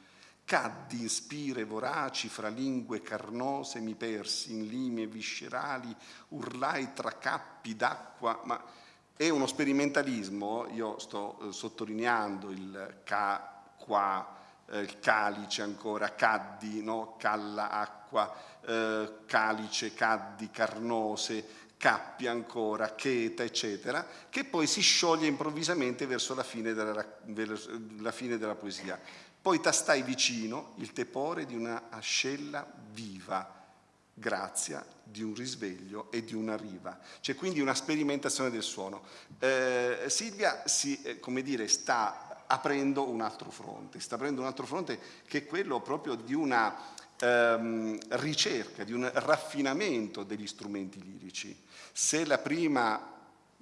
Caddi in spire voraci fra lingue carnose, mi persi in limie viscerali, urlai tra cappi d'acqua, ma è uno sperimentalismo, io sto eh, sottolineando il ca, qua, eh, calice ancora, caddi, no? calla, acqua, eh, calice, caddi, carnose, cappi ancora, cheta, eccetera, che poi si scioglie improvvisamente verso la fine della, la fine della poesia. Poi tastai vicino il tepore di una ascella viva, grazia di un risveglio e di una riva. C'è quindi una sperimentazione del suono. Eh, Silvia si, eh, come dire, sta aprendo un altro fronte, sta aprendo un altro fronte che è quello proprio di una ehm, ricerca, di un raffinamento degli strumenti lirici. Se la prima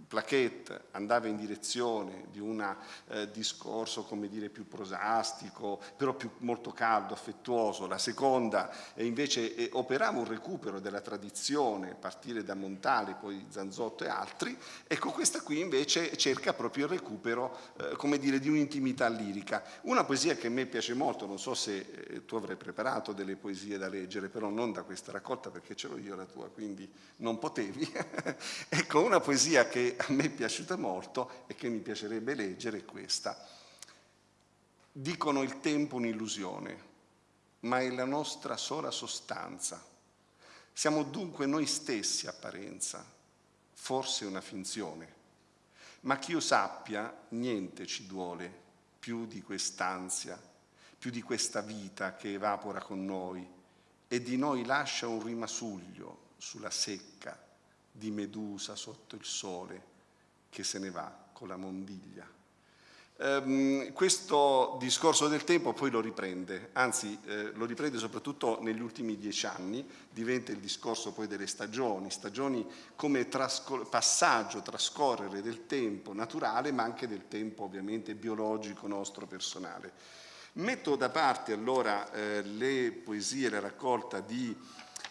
plaquette andava in direzione di un eh, discorso come dire più prosastico però più, molto caldo, affettuoso. La seconda invece eh, operava un recupero della tradizione a partire da Montale poi Zanzotto e altri. Ecco questa qui invece cerca proprio il recupero eh, come dire di un'intimità lirica. Una poesia che a me piace molto non so se eh, tu avrai preparato delle poesie da leggere però non da questa raccolta perché ce l'ho io la tua quindi non potevi. Ecco una poesia che a me è piaciuta molto e che mi piacerebbe leggere è questa. Dicono il tempo un'illusione, ma è la nostra sola sostanza. Siamo dunque noi stessi apparenza, forse una finzione. Ma chi io sappia, niente ci duole più di quest'ansia, più di questa vita che evapora con noi e di noi lascia un rimasuglio sulla secca di Medusa sotto il sole che se ne va con la mondiglia. Um, questo discorso del tempo poi lo riprende, anzi eh, lo riprende soprattutto negli ultimi dieci anni, diventa il discorso poi delle stagioni, stagioni come trascor passaggio, trascorrere del tempo naturale ma anche del tempo ovviamente biologico nostro personale. Metto da parte allora eh, le poesie, la raccolta di,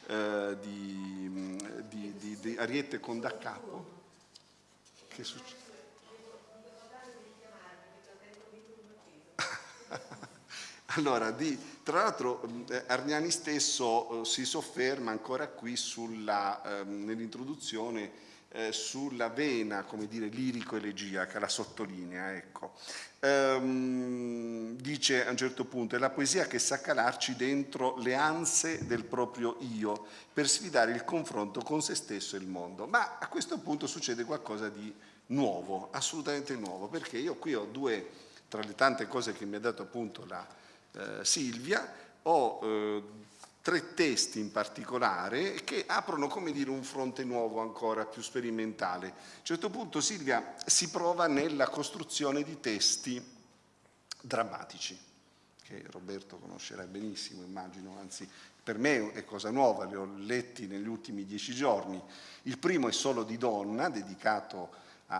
eh, di, di, di, di Ariete Condaccapo, che succede? allora, di, tra l'altro eh, Arniani stesso eh, si sofferma ancora qui eh, nell'introduzione eh, sulla vena, come dire, lirico-elegiaca, la sottolinea, ecco. Ehm, dice a un certo punto, è la poesia che sa calarci dentro le anse del proprio io, per sfidare il confronto con se stesso e il mondo. Ma a questo punto succede qualcosa di nuovo, assolutamente nuovo, perché io qui ho due, tra le tante cose che mi ha dato appunto la eh, Silvia, ho eh, tre testi in particolare che aprono come dire un fronte nuovo ancora più sperimentale. A un certo punto Silvia si prova nella costruzione di testi drammatici che Roberto conoscerà benissimo immagino, anzi per me è cosa nuova, li ho letti negli ultimi dieci giorni. Il primo è solo di donna, dedicato a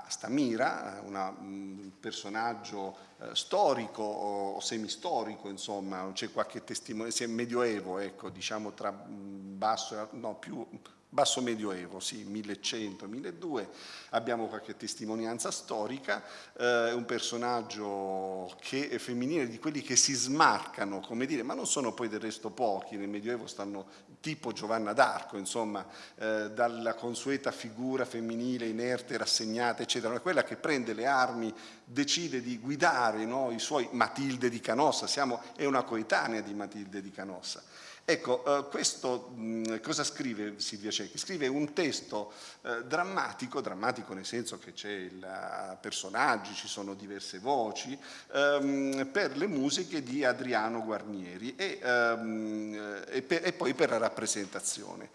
Stamira, un personaggio eh, storico o semistorico, insomma, c'è qualche testimone, è medioevo, ecco, diciamo tra basso, no, più basso medioevo, sì, 1100, 1200, abbiamo qualche testimonianza storica, eh, un personaggio che è femminile, di quelli che si smarcano, come dire, ma non sono poi del resto pochi, nel medioevo stanno tipo Giovanna d'Arco, insomma, eh, dalla consueta figura femminile inerte, rassegnata, eccetera, quella che prende le armi, decide di guidare no, i suoi Matilde di Canossa, siamo, è una coetanea di Matilde di Canossa. Ecco, eh, questo mh, cosa scrive Silvia Cecchi? Scrive un testo eh, drammatico, drammatico nel senso che c'è il uh, personaggi, ci sono diverse voci, ehm, per le musiche di Adriano Guarnieri e, ehm, e, per, e poi per la rappresentazione.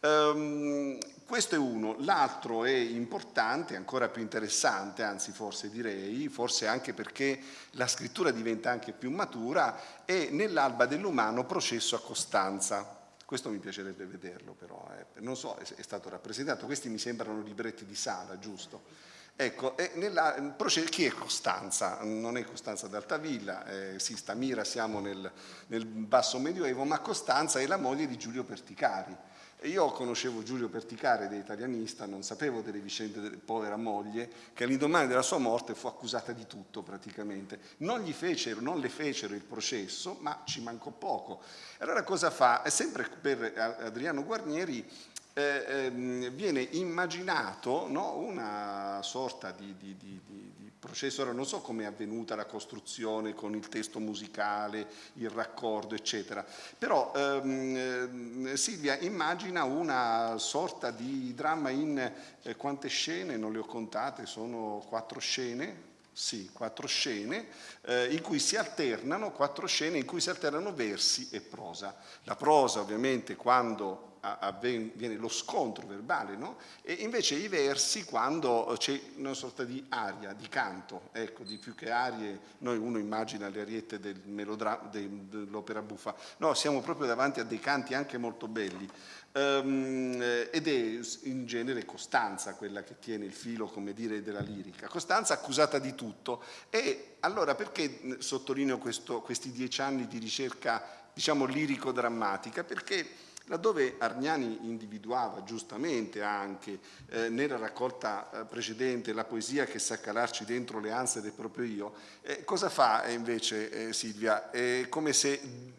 Um, questo è uno, l'altro è importante, ancora più interessante, anzi forse direi, forse anche perché la scrittura diventa anche più matura, è nell'alba dell'umano processo a Costanza. Questo mi piacerebbe vederlo però, eh. non so, è, stato rappresentato, questi mi sembrano libretti di sala, giusto? Ecco, nella, chi è Costanza? Non è Costanza d'Altavilla, eh, sì, Stamira siamo nel, nel basso medioevo, ma Costanza è la moglie di Giulio Perticari e io conoscevo Giulio Perticare, da italianista, non sapevo delle vicende della povera moglie, che all'indomani della sua morte fu accusata di tutto praticamente. Non, gli fecero, non le fecero il processo, ma ci mancò poco. Allora cosa fa? È sempre per Adriano Guarnieri eh, eh, viene immaginato no, una sorta di, di, di, di processo, ora non so come è avvenuta la costruzione con il testo musicale, il raccordo, eccetera, però ehm, eh, Silvia immagina una sorta di dramma in eh, quante scene, non le ho contate, sono quattro scene, sì, quattro scene eh, in cui si alternano, quattro scene in cui si alternano versi e prosa. La prosa ovviamente quando avviene lo scontro verbale, no? e invece i versi quando c'è una sorta di aria, di canto, ecco, di più che arie, noi uno immagina le ariette del dell'opera buffa, no, siamo proprio davanti a dei canti anche molto belli, um, ed è in genere Costanza quella che tiene il filo, come dire, della lirica. Costanza accusata di tutto e allora perché sottolineo questo, questi dieci anni di ricerca, diciamo, lirico-drammatica? Perché laddove Argnani individuava giustamente anche eh, nella raccolta eh, precedente la poesia che sa calarci dentro le ansie del proprio io, eh, cosa fa eh, invece eh, Silvia? È come se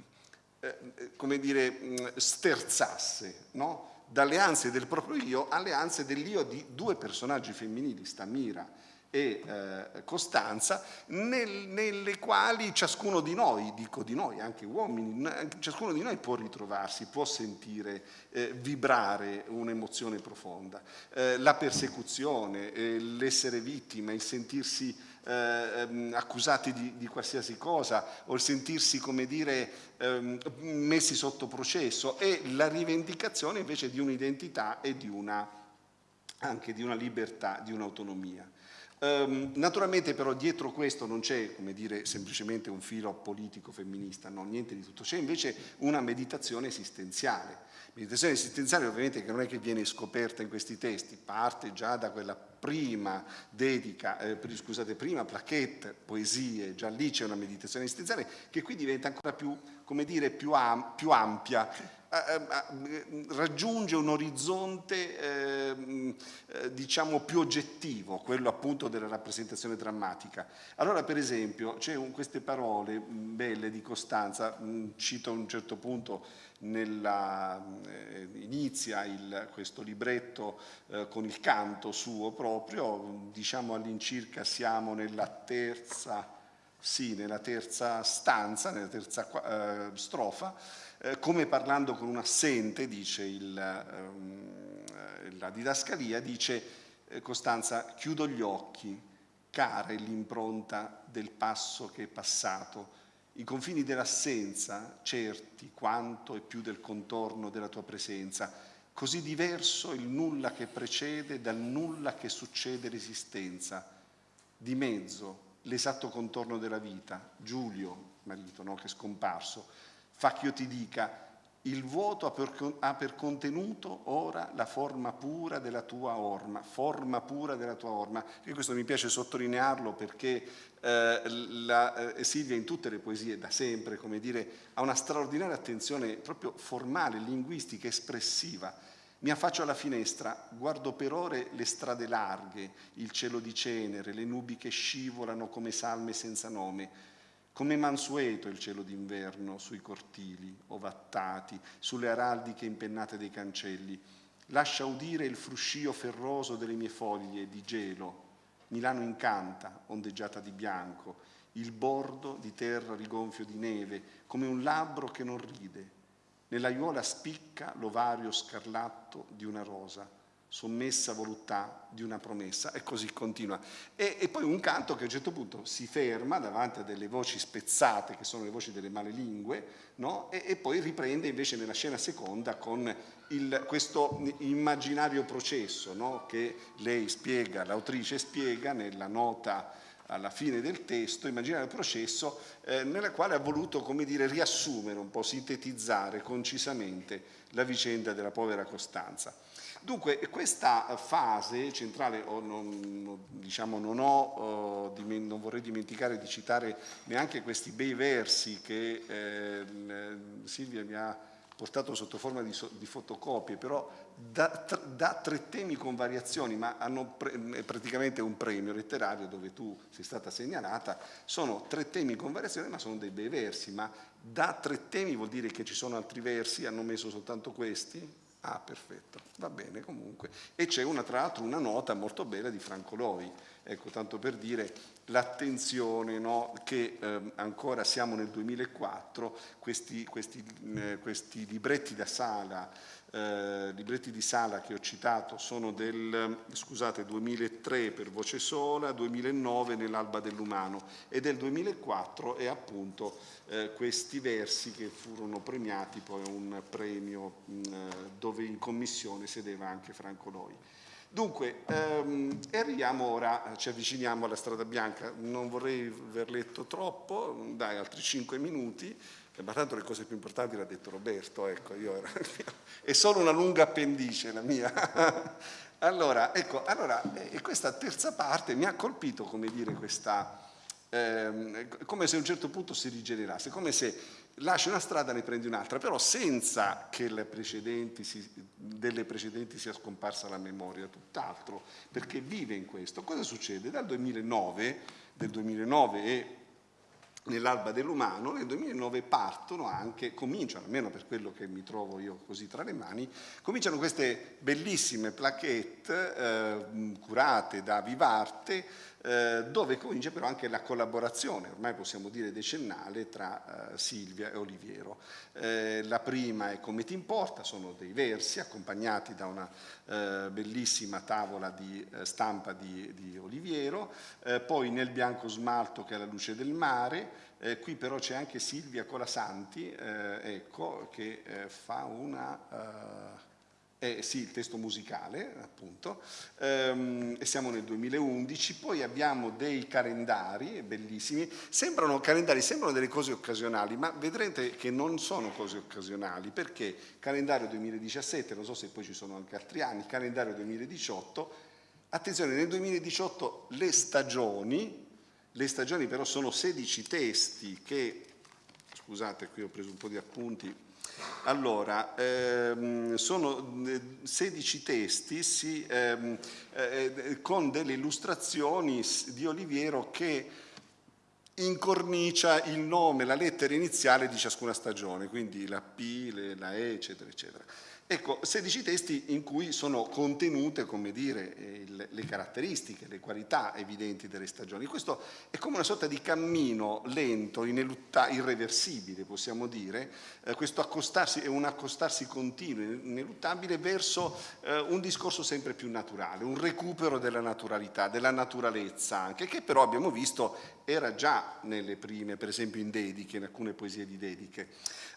come dire, mm, sterzasse no? dalle ansie del proprio io alle ansie dell'io di due personaggi femminili, Stamira e eh, Costanza, nel, nelle quali ciascuno di noi, dico di noi, anche uomini, ciascuno di noi può ritrovarsi, può sentire eh, vibrare un'emozione profonda. Eh, la persecuzione, eh, l'essere vittima, il sentirsi eh, ehm, accusati di, di, qualsiasi cosa o il sentirsi, come dire, ehm, messi sotto processo e la rivendicazione invece di un'identità e di una, anche di una libertà, di un'autonomia. Um, naturalmente però dietro questo non c'è come dire semplicemente un filo politico femminista, no, niente di tutto, c'è invece una meditazione esistenziale. Meditazione esistenziale ovviamente che non è che viene scoperta in questi testi, parte già da quella prima dedica, eh, scusate, prima plaquette, poesie, già lì c'è una meditazione esistenziale che qui diventa ancora più, come dire, più, am più ampia raggiunge un orizzonte ehm, eh, diciamo più oggettivo, quello appunto della rappresentazione drammatica. Allora per esempio c'è queste parole belle di Costanza, cito a un certo punto nella, eh, inizia il, questo libretto eh, con il canto suo proprio, diciamo all'incirca siamo nella terza, sì, nella terza stanza, nella terza strofa, eh, come parlando con un assente, dice il, ehm, la didascalia, dice eh, Costanza, chiudo gli occhi, cara è l'impronta del passo che è passato, i confini dell'assenza, certi quanto e più del contorno della tua presenza, così diverso il nulla che precede dal nulla che succede l'esistenza, di mezzo l'esatto contorno della vita, Giulio, marito, no, che è scomparso, fa che io ti dica il vuoto ha per, contenuto ora la forma pura della tua orma, forma pura della tua orma. E questo mi piace sottolinearlo perché eh, la, eh, Silvia in tutte le poesie, da sempre, come dire, ha una straordinaria attenzione proprio formale, linguistica, espressiva. Mi affaccio alla finestra, guardo per ore le strade larghe, il cielo di cenere, le nubi che scivolano come salme senza nome, come mansueto il cielo d'inverno sui cortili ovattati, sulle araldiche impennate dei cancelli. Lascia udire il fruscio ferroso delle mie foglie di gelo. Milano incanta, ondeggiata di bianco, il bordo di terra rigonfio di neve, come un labbro che non ride. Nell'aiuola spicca l'ovario scarlatto di una rosa sommessa voluttà di una promessa e così continua. E, e, poi un canto che a un certo punto si ferma davanti a delle voci spezzate che sono le voci delle male lingue no? e, e, poi riprende invece nella scena seconda con il, questo immaginario processo no? che lei spiega, l'autrice spiega nella nota alla fine del testo, immaginare il processo eh, nella quale ha voluto, come dire, riassumere un po', sintetizzare concisamente la vicenda della povera Costanza. Dunque questa fase centrale, oh, non, diciamo, non, ho, oh, non, vorrei dimenticare di citare neanche questi bei versi che eh, Silvia mi ha portato sotto forma di, di fotocopie, però da, da, tre temi con variazioni, ma hanno pre, praticamente un premio letterario dove tu sei stata segnalata, sono tre temi con variazioni, ma sono dei bei versi, ma da tre temi vuol dire che ci sono altri versi, hanno messo soltanto questi? Ah, perfetto, va bene comunque. E c'è una, tra l'altro una nota molto bella di Franco Loi, ecco, tanto per dire l'attenzione no, che eh, ancora siamo nel 2004, questi, questi, eh, questi libretti da sala, eh, libretti di sala che ho citato sono del scusate, 2003 per voce sola, 2009 nell'Alba dell'Umano e del 2004 è appunto eh, questi versi che furono premiati poi a un premio mh, dove in commissione sedeva anche Franco Loi. Dunque, ehm, arriviamo ora, ci avviciniamo alla strada bianca, non vorrei aver letto troppo, dai altri cinque minuti, ma tanto le cose più importanti l'ha detto Roberto, ecco, io era, è solo una lunga appendice la mia. allora, ecco, allora, e questa terza parte mi ha colpito, come dire, questa, ehm, come se a un certo punto si rigenerasse, come se lasci una strada e ne prendi un'altra, però senza che precedenti si, delle precedenti sia scomparsa la memoria, tutt'altro, perché vive in questo. Cosa succede? Dal 2009, del 2009 e nell'alba dell'umano, nel 2009 partono anche, cominciano, almeno per quello che mi trovo io così tra le mani, cominciano queste bellissime plaquette eh, curate da Vivarte, eh, dove comincia però anche la collaborazione, ormai possiamo dire decennale, tra eh, Silvia e Oliviero. Eh, la prima è Come ti importa, sono dei versi accompagnati da una eh, bellissima tavola di eh, stampa di, di Oliviero, poi Nel bianco smalto che è la luce del mare, eh, qui però c'è anche Silvia Colasanti, eh, ecco, che eh, fa una... Eh, sì, il testo musicale, appunto, ehm, e siamo nel 2011, poi abbiamo dei calendari bellissimi, sembrano calendari, sembrano delle cose occasionali, ma vedrete che non sono cose occasionali, perché calendario 2017, non so se poi ci sono anche altri anni, calendario 2018, attenzione, nel 2018 le stagioni, le stagioni però sono 16 testi che, scusate qui ho preso un po' di appunti, allora, ehm, sono 16 eh, testi sì, ehm, eh, con delle illustrazioni di Oliviero che incornicia il nome, la lettera iniziale di ciascuna stagione, quindi la P, la E, eccetera, eccetera. Ecco, 16 testi in cui sono contenute, come dire, eh, le caratteristiche, le qualità evidenti delle stagioni. Questo è come una sorta di cammino lento, irreversibile, possiamo dire, eh, questo accostarsi è un accostarsi continuo, ineluttabile, verso eh, un discorso sempre più naturale, un recupero della naturalità, della naturalezza anche, che però abbiamo visto era già nelle prime, per esempio in dediche, in alcune poesie di dediche.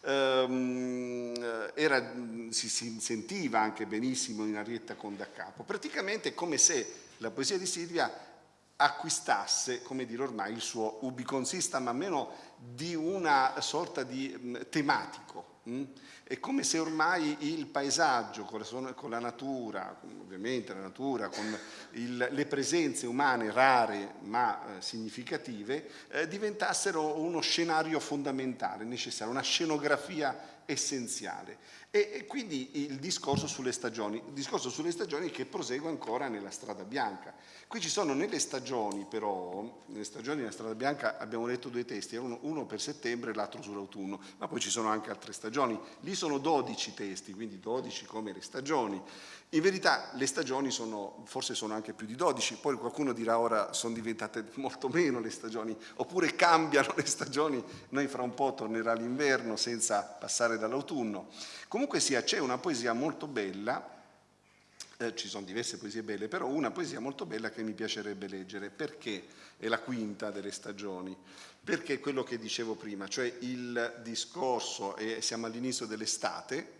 Ehm, era, si, sentiva anche benissimo in Arietta con da capo, praticamente come se la poesia di Silvia acquistasse, come dire ormai, il suo ubiconsistam, a meno di una sorta di mh, tematico. È come se ormai il paesaggio con la, con la natura, ovviamente la natura, con il, le presenze umane rare ma eh, significative, eh, diventassero uno scenario fondamentale, necessario, una scenografia essenziale. E, e, quindi il discorso sulle stagioni, il discorso sulle stagioni che prosegue ancora nella strada bianca. Qui ci sono nelle stagioni però, nelle stagioni nella strada bianca abbiamo letto due testi, uno, uno per settembre e l'altro sull'autunno, ma poi ci sono anche altre stagioni. Lì sono 12 testi, quindi 12 come le stagioni. In verità le stagioni sono, forse sono anche più di 12, poi qualcuno dirà ora sono diventate molto meno le stagioni, oppure cambiano le stagioni, noi fra un po' tornerà l'inverno senza passare dall'autunno. Comunque sia, c'è una poesia molto bella, eh, ci sono diverse poesie belle, però una poesia molto bella che mi piacerebbe leggere, perché è la quinta delle stagioni, perché è quello che dicevo prima, cioè il discorso, e siamo all'inizio dell'estate?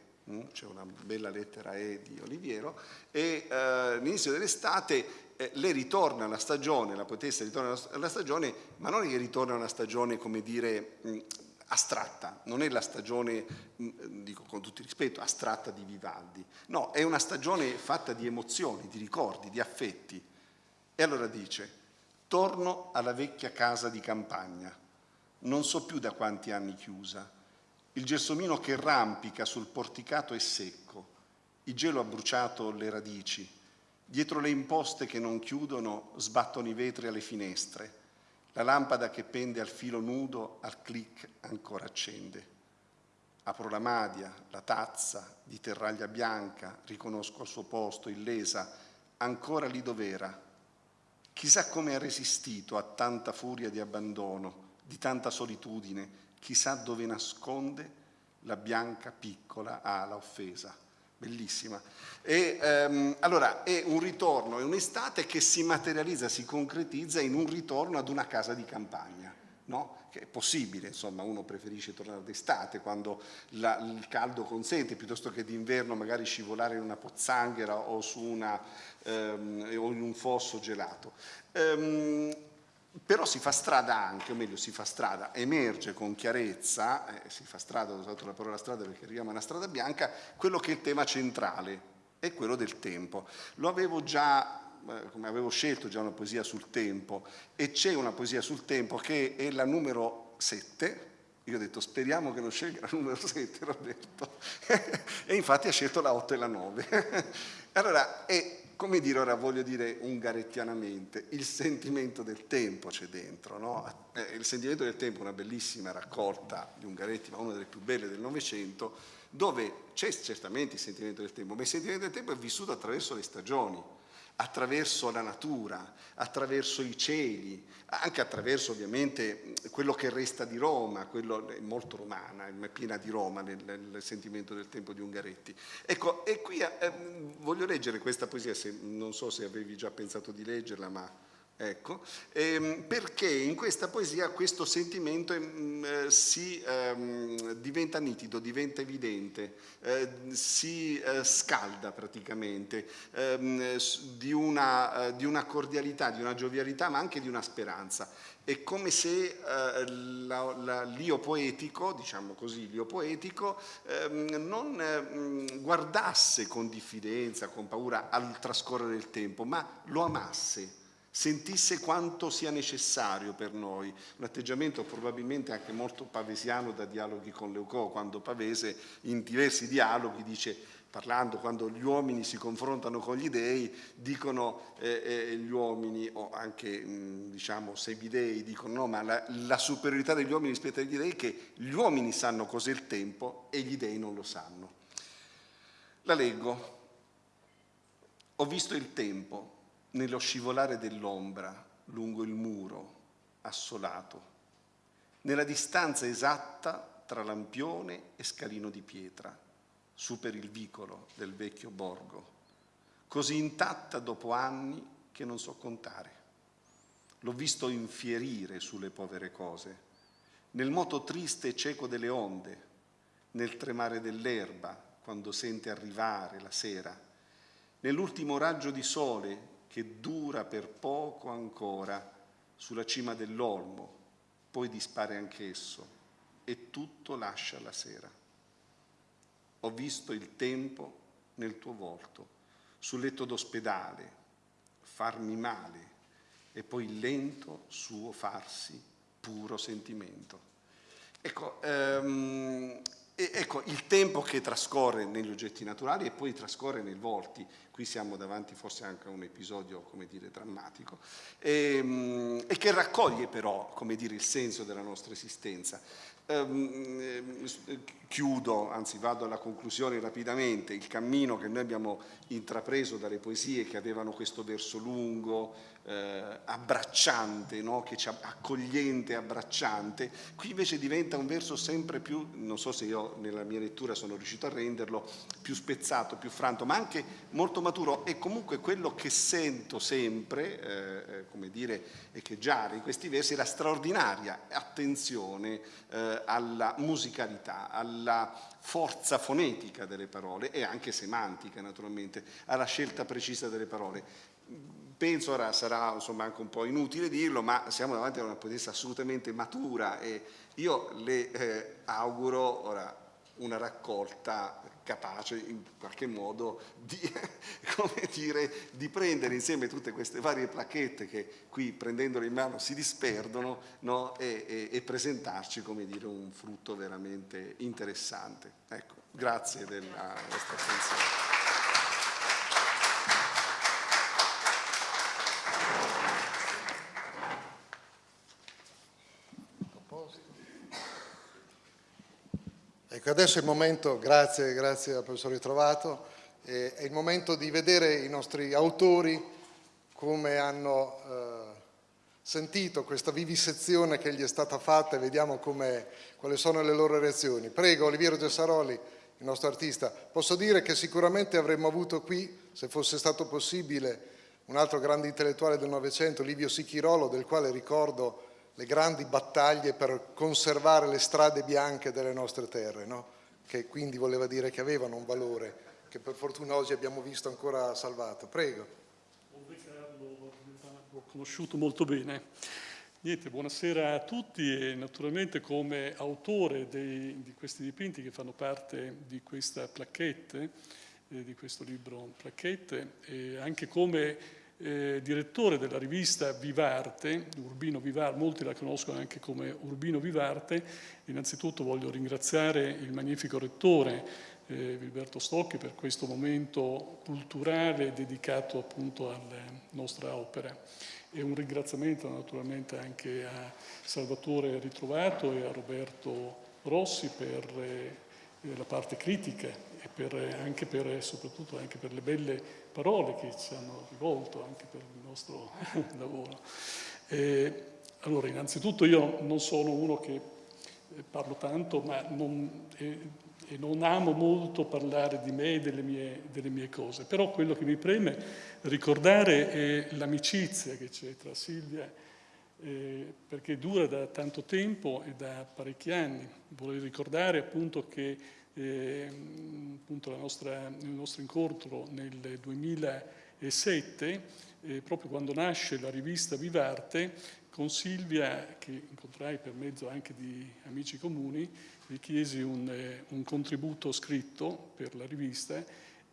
C'è una bella lettera E di Oliviero, e eh, all'inizio dell'estate eh, le ritorna la stagione, la poetessa ritorna alla stagione, ma non è che ritorna una stagione, come dire, mh, mm, astratta, non è la stagione, mh, mm, dico con tutto il rispetto, astratta di Vivaldi, no, è una stagione fatta di emozioni, di ricordi, di affetti. E allora dice, torno alla vecchia casa di campagna, non so più da quanti anni chiusa, il gelsomino che rampica sul porticato è secco, il gelo ha bruciato le radici, dietro le imposte che non chiudono sbattono i vetri alle finestre, la lampada che pende al filo nudo al clic ancora accende. Apro la madia, la tazza di terraglia bianca, riconosco al suo posto illesa, ancora lì dov'era. Chissà come ha resistito a tanta furia di abbandono, di tanta solitudine, chissà dove nasconde la bianca piccola ala offesa. Bellissima. E, ehm, allora è un ritorno, è un'estate che si materializza, si concretizza in un ritorno ad una casa di campagna. no? che è possibile, insomma uno preferisce tornare d'estate quando la, il caldo consente piuttosto che d'inverno magari scivolare in una pozzanghera o, una, ehm, o in un fosso gelato. Ehm, però si fa strada anche, o meglio si fa strada, emerge con chiarezza, eh, si fa strada, ho usato la parola strada perché arriviamo a una strada bianca, quello che è il tema centrale, è quello del tempo. Lo avevo già eh, come avevo scelto già una poesia sul tempo e c'è una poesia sul tempo che è la numero 7 io ho detto speriamo che non scelga la numero 7 Roberto. E infatti ha scelto la 8 e la 9 allora è come dire ora voglio dire ungarettianamente il sentimento del tempo c'è dentro no? eh, il sentimento del tempo è una bellissima raccolta di Ungaretti ma una delle più belle del Novecento dove c'è certamente il sentimento del tempo ma il sentimento del tempo è vissuto attraverso le stagioni attraverso la natura, attraverso i cieli, anche attraverso ovviamente quello che resta di Roma, quello è molto romana, è piena di Roma nel, nel sentimento del tempo di Ungaretti. Ecco, e qui eh, voglio leggere questa poesia, se, non so se avevi già pensato di leggerla, ma Ecco, ehm, perché in questa poesia questo sentimento ehm, eh, si ehm, diventa nitido, diventa evidente, eh, si eh, scalda praticamente ehm, di una, eh, di, una, cordialità, di una giovialità, ma anche di una speranza. È come se eh, l'io poetico, diciamo così, l'io poetico, ehm, non guardasse con diffidenza, con paura al trascorrere del tempo, ma lo amasse sentisse quanto sia necessario per noi, un atteggiamento probabilmente anche molto pavesiano da dialoghi con Leucò, quando Pavese in diversi dialoghi dice, parlando quando gli uomini si confrontano con gli dei, dicono eh, eh, gli uomini, o anche mh, diciamo semidei, dicono no, ma la, la, superiorità degli uomini rispetto agli dei è che gli uomini sanno cos'è il tempo e gli dei non lo sanno. La leggo. Ho visto il tempo nello scivolare dell'ombra lungo il muro assolato, nella distanza esatta tra lampione e scalino di pietra, su per il vicolo del vecchio borgo, così intatta dopo anni che non so contare. L'ho visto infierire sulle povere cose, nel moto triste e cieco delle onde, nel tremare dell'erba quando sente arrivare la sera, nell'ultimo raggio di sole che dura per poco ancora sulla cima dell'olmo, poi dispare anch'esso e tutto lascia la sera. Ho visto il tempo nel tuo volto, sul letto d'ospedale, farmi male e poi il lento suo farsi puro sentimento. Ecco, um, ecco, il tempo che trascorre negli oggetti naturali e poi trascorre nei volti, qui siamo davanti forse anche a un episodio, come dire, drammatico, e, ehm, e che raccoglie però, come dire, il senso della nostra esistenza. Um, chiudo, anzi vado alla conclusione rapidamente, il cammino che noi abbiamo intrapreso dalle poesie che avevano questo verso lungo, eh, abbracciante, no? che accogliente, abbracciante, qui invece diventa un verso sempre più, non so se io nella mia lettura sono riuscito a renderlo, più spezzato, più franto, ma anche molto maturo. E comunque quello che sento sempre, eh, eh come dire, echeggiare in questi versi è la straordinaria attenzione eh, alla musicalità, alla forza fonetica delle parole e anche semantica naturalmente, alla scelta precisa delle parole penso ora sarà insomma, anche un po' inutile dirlo, ma siamo davanti a una poetessa assolutamente matura e io le eh, auguro ora una raccolta capace in qualche modo di, dire, di, prendere insieme tutte queste varie placchette che qui prendendole in mano si disperdono no? e, e, e, presentarci dire, un frutto veramente interessante. Ecco, grazie della vostra attenzione. Ecco, adesso è il momento, grazie, grazie al professor Ritrovato, è il momento di vedere i nostri autori come hanno eh, sentito questa vivisezione che gli è stata fatta e vediamo quali sono le loro reazioni. Prego, Oliviero Gessaroli, il nostro artista. Posso dire che sicuramente avremmo avuto qui, se fosse stato possibile, un altro grande intellettuale del Novecento, Livio Sichirolo, del quale ricordo le grandi battaglie per conservare le strade bianche delle nostre terre, no? che quindi voleva dire che avevano un valore che per fortuna oggi abbiamo visto ancora salvato. Prego. L'ho conosciuto molto bene. Niente, buonasera a tutti e naturalmente come autore dei, di questi dipinti che fanno parte di questa placchette, eh, di questo libro placchette, e anche come eh, direttore della rivista Vivarte, Urbino Vivarte, molti la conoscono anche come Urbino Vivarte, innanzitutto voglio ringraziare il magnifico rettore eh, Vilberto Stocchi per questo momento culturale dedicato appunto alla nostra opera. E un ringraziamento naturalmente anche a Salvatore Ritrovato e a Roberto Rossi per eh, la parte critica e per, anche per, soprattutto anche per le belle parole che ci hanno rivolto anche per il nostro lavoro. E, allora, innanzitutto io non sono uno che eh, parlo tanto, ma non, e, e non amo molto parlare di me e delle mie, delle mie cose, però quello che mi preme ricordare è l'amicizia che c'è tra Silvia, eh, perché dura da tanto tempo e da parecchi anni. Vorrei ricordare appunto che appunto nostra, il nostro incontro nel 2007, eh, proprio quando nasce la rivista Vivarte, con Silvia, che incontrai per mezzo anche di amici comuni, gli chiesi un, eh, un contributo scritto per la rivista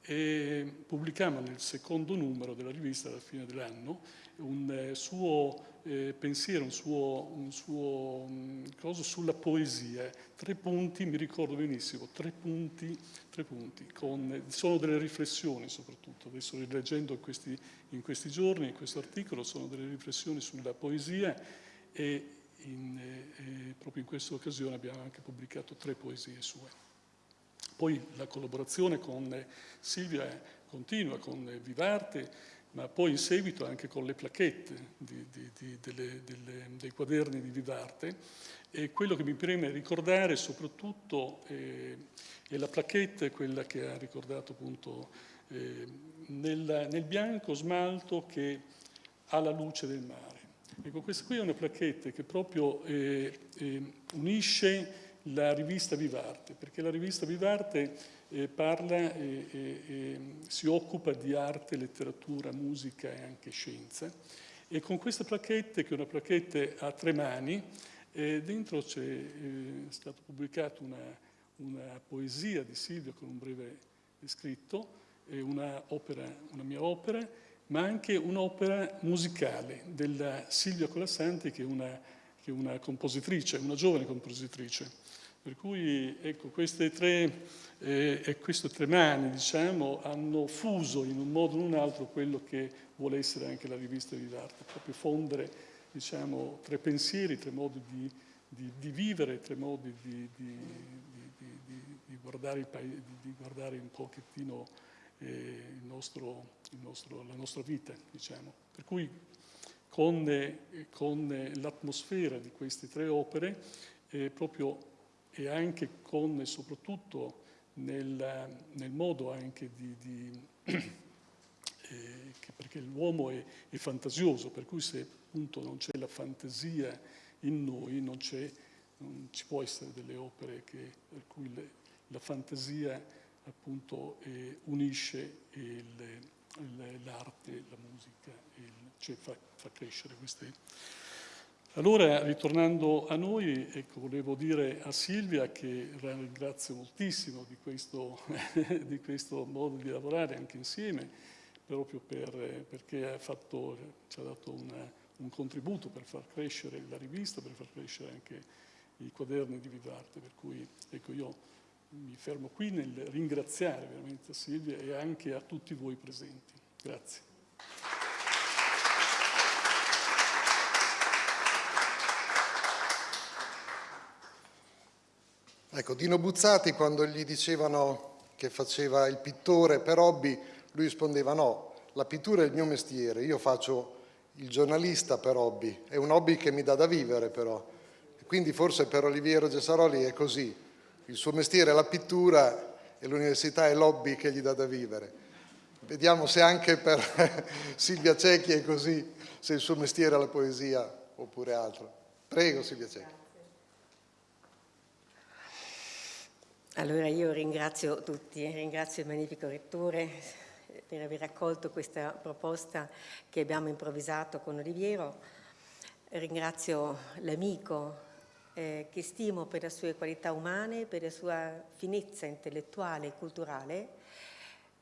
e pubblicammo nel secondo numero della rivista alla fine dell'anno un eh, suo eh, pensiero, un suo, un suo um, cosa sulla poesia. Tre punti, mi ricordo benissimo, tre punti, tre punti con, sono delle riflessioni soprattutto. Adesso rileggendo in questi, in questi giorni, in questo articolo, sono delle riflessioni sulla poesia e in, eh, proprio in questa occasione abbiamo anche pubblicato tre poesie sue. Poi la collaborazione con Silvia continua, con Vivarte, ma poi in seguito anche con le placchette di, di, di, delle, delle, dei quaderni di Vivarte. E quello che mi preme ricordare soprattutto eh, è la placchetta, quella che ha ricordato appunto eh, nel, nel bianco smalto che ha la luce del mare. Ecco, questa qui è una placchetta che proprio eh, eh, unisce la rivista Vivarte, perché la rivista Vivarte eh, parla e, e, e, si occupa di arte, letteratura, musica e anche scienza. E con questa placchette, che è una placchette a tre mani, eh, dentro c'è eh, stata pubblicata una, una, poesia di Silvio con un breve scritto, una, opera, una mia opera, ma anche un'opera musicale della Silvia Colassanti, che è una, che è una compositrice, una giovane compositrice. Per cui ecco, queste tre, eh, queste tre mani diciamo, hanno fuso in un modo o in un altro quello che vuole essere anche la rivista di arte, proprio fondere diciamo, tre pensieri, tre modi di, di, di vivere, tre modi di, di guardare, paese, guardare, un pochettino eh, il nostro, il nostro, la nostra vita. Diciamo. Per cui con, eh, con l'atmosfera di queste tre opere eh, proprio e anche con e soprattutto nel, nel modo anche di, di eh, perché l'uomo è, è, fantasioso, per cui se appunto non c'è la fantasia in noi, non, non, ci può essere delle opere che, per cui le, la fantasia appunto eh, unisce l'arte, la musica, il, cioè fa, fa crescere queste allora, ritornando a noi, ecco, volevo dire a Silvia che la ringrazio moltissimo di questo, di questo modo di lavorare anche insieme, proprio per, perché ha fatto, ci ha dato una, un contributo per far crescere la rivista, per far crescere anche i quaderni di Vivarte, per cui ecco, io mi fermo qui nel ringraziare veramente a Silvia e anche a tutti voi presenti. Grazie. Ecco, Dino Buzzati quando gli dicevano che faceva il pittore per hobby, lui rispondeva no, la pittura è il mio mestiere, io faccio il giornalista per hobby, è un hobby che mi dà da vivere però. Quindi forse per Oliviero Gesaroli è così, il suo mestiere è la pittura e l'università è l'hobby che gli dà da vivere. Vediamo se anche per Silvia Cecchi è così, se il suo mestiere è la poesia oppure altro. Prego Silvia Cecchi. Allora io ringrazio tutti, ringrazio il magnifico Rettore per aver accolto questa proposta che abbiamo improvvisato con Oliviero, ringrazio l'amico eh, che stimo per le sue qualità umane, per la sua finezza intellettuale e culturale,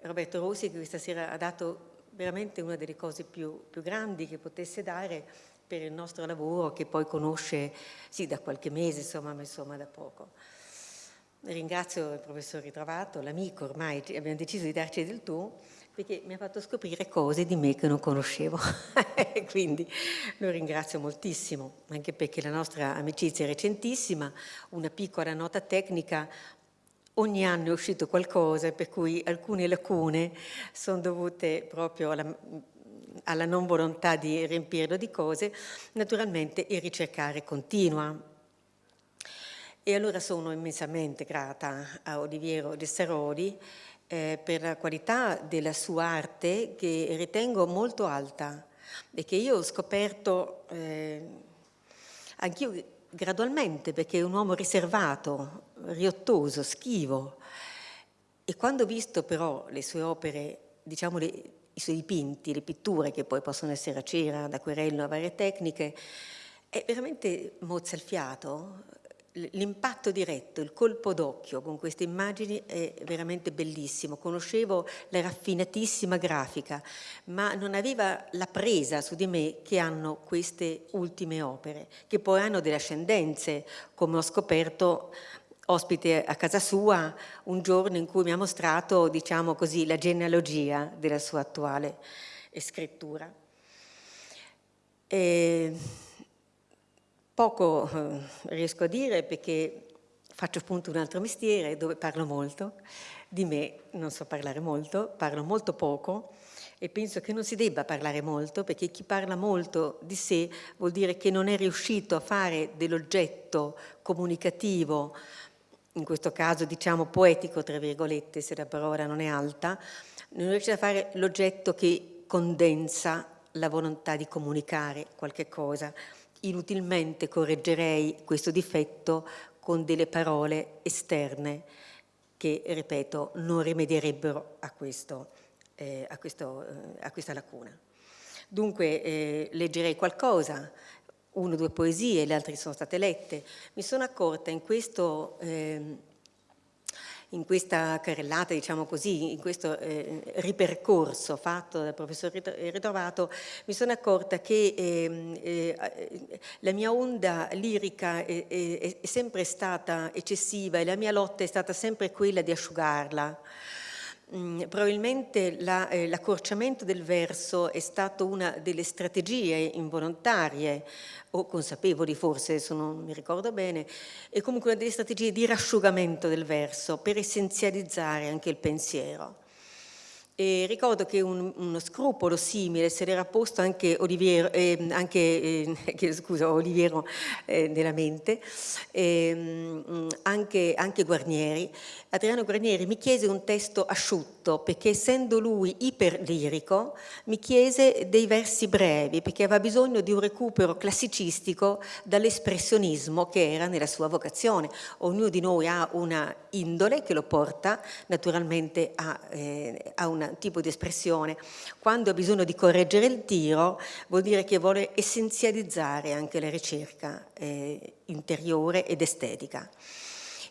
Roberto Rossi che questa sera ha dato veramente una delle cose più, più grandi che potesse dare per il nostro lavoro che poi conosce, sì, da qualche mese, insomma, ma insomma da poco. Ringrazio il professor Ritrovato, l'amico ormai, abbiamo deciso di darci del tu, perché mi ha fatto scoprire cose di me che non conoscevo, quindi lo ringrazio moltissimo, anche perché la nostra amicizia è recentissima, una piccola nota tecnica, ogni anno è uscito qualcosa, per cui alcune lacune sono dovute proprio alla, alla non volontà di riempirlo di cose, naturalmente il ricercare continua. E allora sono immensamente grata a Oliviero Gessaroli eh, per la qualità della sua arte che ritengo molto alta e che io ho scoperto eh, anch'io gradualmente perché è un uomo riservato, riottoso, schivo. E quando ho visto però le sue opere, diciamo le, i suoi dipinti, le pitture che poi possono essere a cera, ad acquerello, a varie tecniche, è veramente mozza il fiato, l'impatto diretto, il colpo d'occhio con queste immagini è veramente bellissimo. Conoscevo la raffinatissima grafica, ma non aveva la presa su di me che hanno queste ultime opere, che poi hanno delle ascendenze, come ho scoperto ospite a casa sua un giorno in cui mi ha mostrato, diciamo così, la genealogia della sua attuale scrittura. E poco eh, riesco a dire perché faccio appunto un altro mestiere dove parlo molto, di me non so parlare molto, parlo molto poco e penso che non si debba parlare molto perché chi parla molto di sé vuol dire che non è riuscito a fare dell'oggetto comunicativo in questo caso diciamo poetico, tra virgolette, se la parola non è alta, non riesce a fare l'oggetto che condensa la volontà di comunicare qualche cosa. Inutilmente correggerei questo difetto con delle parole esterne che, ripeto, non rimedierebbero a, questo, eh, a, questo, eh, a questa lacuna. Dunque eh, leggerei qualcosa, uno o due poesie, le altre sono state lette. Mi sono accorta in questo... In questa carrellata, diciamo così, in questo eh, ripercorso fatto dal professor Ritrovato, mi sono accorta che eh, eh, la mia onda lirica è, è, è, sempre stata eccessiva e la mia lotta è stata sempre quella di asciugarla. Mm, probabilmente eh, l'accorciamento del verso è stato una delle strategie involontarie o consapevoli forse, adesso non mi ricordo bene, è comunque una delle strategie di rasciugamento del verso per essenzializzare anche il pensiero. E ricordo che un, uno scrupolo simile se l'era posto anche Oliviero, eh, anche, eh, scusa, Oliviero eh, nella mente, ehm, anche, anche Guarnieri. Adriano Guarnieri mi chiese un testo asciutto perché essendo lui iperlirico mi chiese dei versi brevi perché aveva bisogno di un recupero classicistico dall'espressionismo che era nella sua vocazione. Ognuno di noi ha una indole che lo porta naturalmente a, eh, a una tipo di espressione. Quando ha bisogno di correggere il tiro vuol dire che vuole essenzializzare anche la ricerca eh, interiore ed estetica.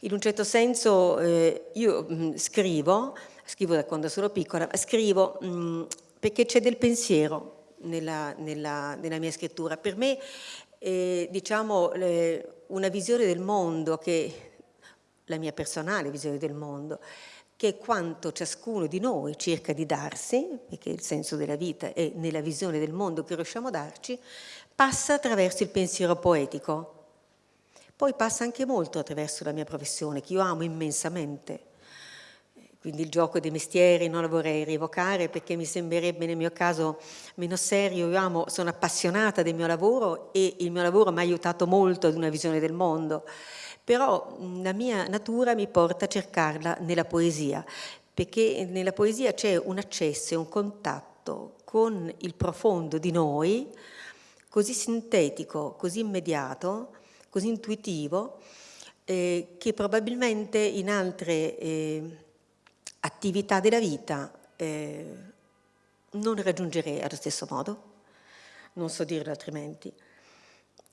In un certo senso eh, io mh, mm, scrivo, scrivo da quando sono piccola, scrivo mh, mm, perché c'è del pensiero nella, nella, nella, mia scrittura. Per me eh, diciamo una visione del mondo che la mia personale visione del mondo che quanto ciascuno di noi cerca di darsi, perché il senso della vita è nella visione del mondo che riusciamo a darci, passa attraverso il pensiero poetico. Poi passa anche molto attraverso la mia professione, che io amo immensamente. Quindi il gioco dei mestieri non lo vorrei rievocare perché mi sembrerebbe nel mio caso meno serio. Io amo, sono appassionata del mio lavoro e il mio lavoro mi ha aiutato molto ad una visione del mondo però la mia natura mi porta a cercarla nella poesia, perché nella poesia c'è un accesso e un contatto con il profondo di noi, così sintetico, così immediato, così intuitivo, eh, che probabilmente in altre eh, attività della vita eh, non raggiungerei allo stesso modo, non so dirlo altrimenti.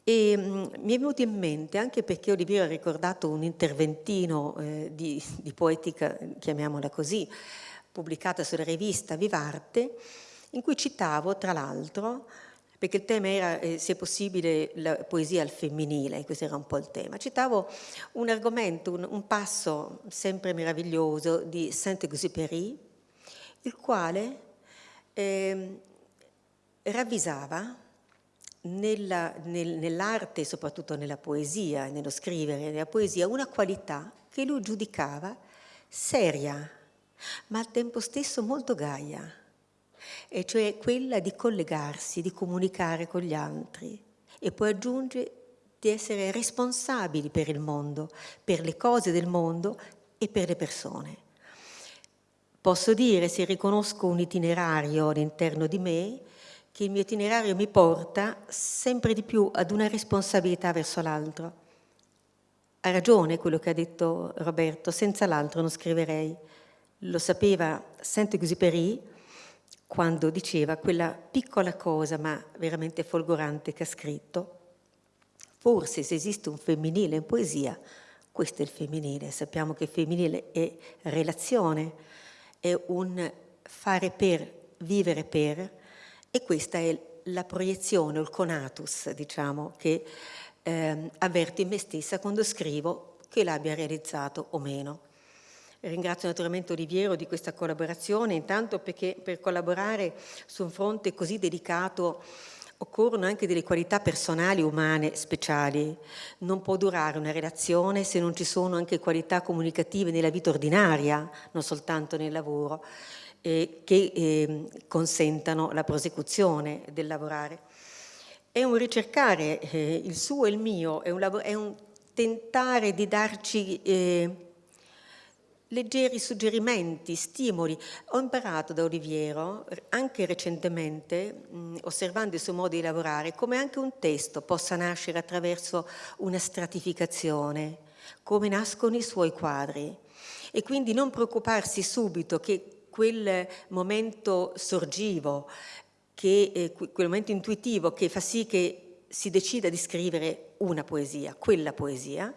E mi è venuto in mente, anche perché Oliviero ha ricordato un interventino eh, di, di, poetica, chiamiamola così, pubblicata sulla rivista Vivarte, in cui citavo, tra l'altro, perché il tema era, eh, se possibile, la poesia al femminile, questo era un po' il tema. Citavo un argomento, un, un passo sempre meraviglioso di Saint-Exupéry, il quale eh, ravvisava nella, nel, nell'arte, soprattutto nella poesia, nello scrivere nella poesia, una qualità che lui giudicava seria, ma al tempo stesso molto gaia e cioè quella di collegarsi, di comunicare con gli altri e poi aggiunge di essere responsabili per il mondo, per le cose del mondo e per le persone. Posso dire, se riconosco un itinerario all'interno di me, che il mio itinerario mi porta sempre di più ad una responsabilità verso l'altro. Ha ragione quello che ha detto Roberto, senza l'altro non scriverei. Lo sapeva Saint-Exupéry, quando diceva quella piccola cosa ma veramente folgorante che ha scritto. Forse se esiste un femminile in poesia, questo è il femminile. Sappiamo che il femminile è relazione, è un fare per, vivere per, e questa è la proiezione, il conatus, diciamo, che eh, avverto in me stessa quando scrivo che l'abbia realizzato o meno. Ringrazio naturalmente Oliviero di questa collaborazione, intanto perché per collaborare su un fronte così delicato occorrono anche delle qualità personali, umane, speciali. Non può durare una relazione se non ci sono anche qualità comunicative nella vita ordinaria, non soltanto nel lavoro, eh, che eh, consentano la prosecuzione del lavorare. È un ricercare eh, il suo e il mio, è un, è un tentare di darci eh, leggeri suggerimenti, stimoli. Ho imparato da Oliviero, anche recentemente, osservando il suo modo di lavorare, come anche un testo possa nascere attraverso una stratificazione, come nascono i suoi quadri. E quindi non preoccuparsi subito che quel momento sorgivo, che, eh, quel momento intuitivo che fa sì che si decida di scrivere una poesia, quella poesia,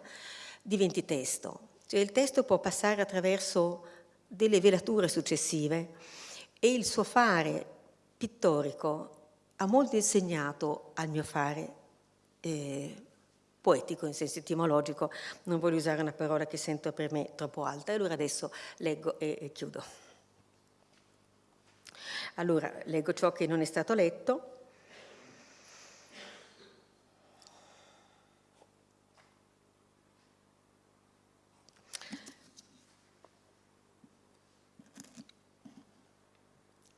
diventi testo. Cioè il testo può passare attraverso delle velature successive e il suo fare pittorico ha molto insegnato al mio fare eh, poetico in senso etimologico, non voglio usare una parola che sento per me troppo alta, allora adesso leggo e, e chiudo. Allora, leggo ciò che non è stato letto,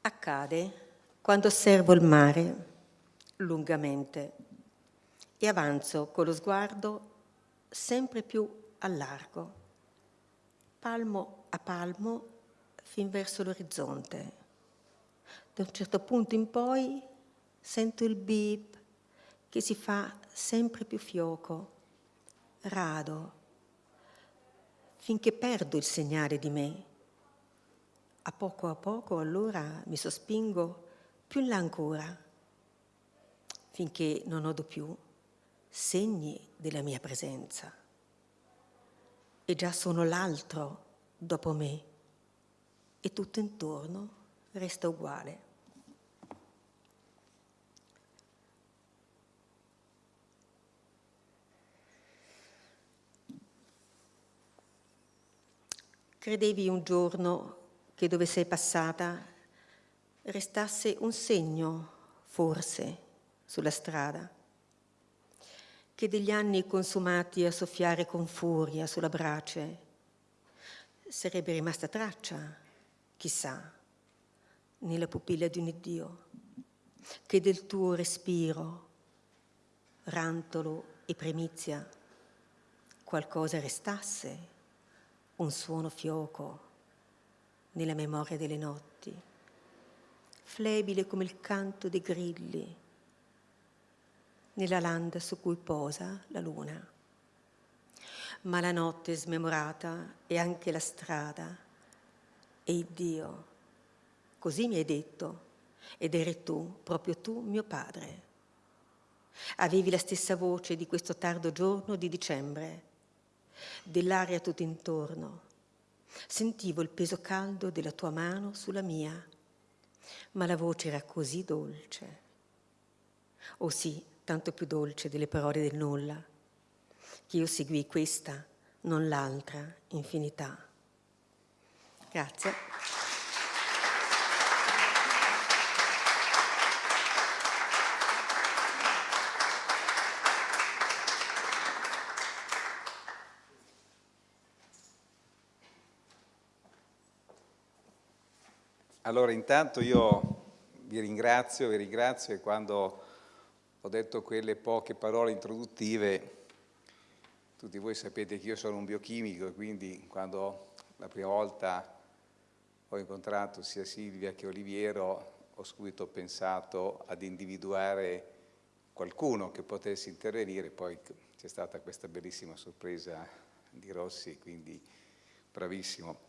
accade quando osservo il mare lungamente e avanzo con lo sguardo sempre più a largo, palmo a palmo fin verso l'orizzonte. Da un certo punto in poi sento il beep che si fa sempre più fioco, rado, finché perdo il segnale di me a poco a poco allora mi sospingo più in là ancora, finché non odo più segni della mia presenza. E già sono l'altro dopo me e tutto intorno resta uguale. Credevi un giorno che dove sei passata restasse un segno, forse, sulla strada, che degli anni consumati a soffiare con furia sulla brace sarebbe rimasta traccia, chissà, nella pupilla di un Iddio, che del tuo respiro, rantolo e primizia, qualcosa restasse, un suono fioco, nella memoria delle notti, flebile come il canto dei grilli, nella landa su cui posa la luna. Ma la notte smemorata e anche la strada e Dio, così mi hai detto, ed eri tu, proprio tu, mio padre. Avevi la stessa voce di questo tardo giorno di dicembre, dell'aria tutto intorno. Sentivo il peso caldo della tua mano sulla mia, ma la voce era così dolce. Oh sì, tanto più dolce delle parole del nulla, che io seguì questa, non l'altra, infinità. Grazie. Allora intanto io vi ringrazio, vi ringrazio e quando ho detto quelle poche parole introduttive, tutti voi sapete che io sono un biochimico e quindi quando la prima volta ho incontrato sia Silvia che Oliviero ho subito pensato ad individuare qualcuno che potesse intervenire, poi c'è stata questa bellissima sorpresa di Rossi, quindi bravissimo.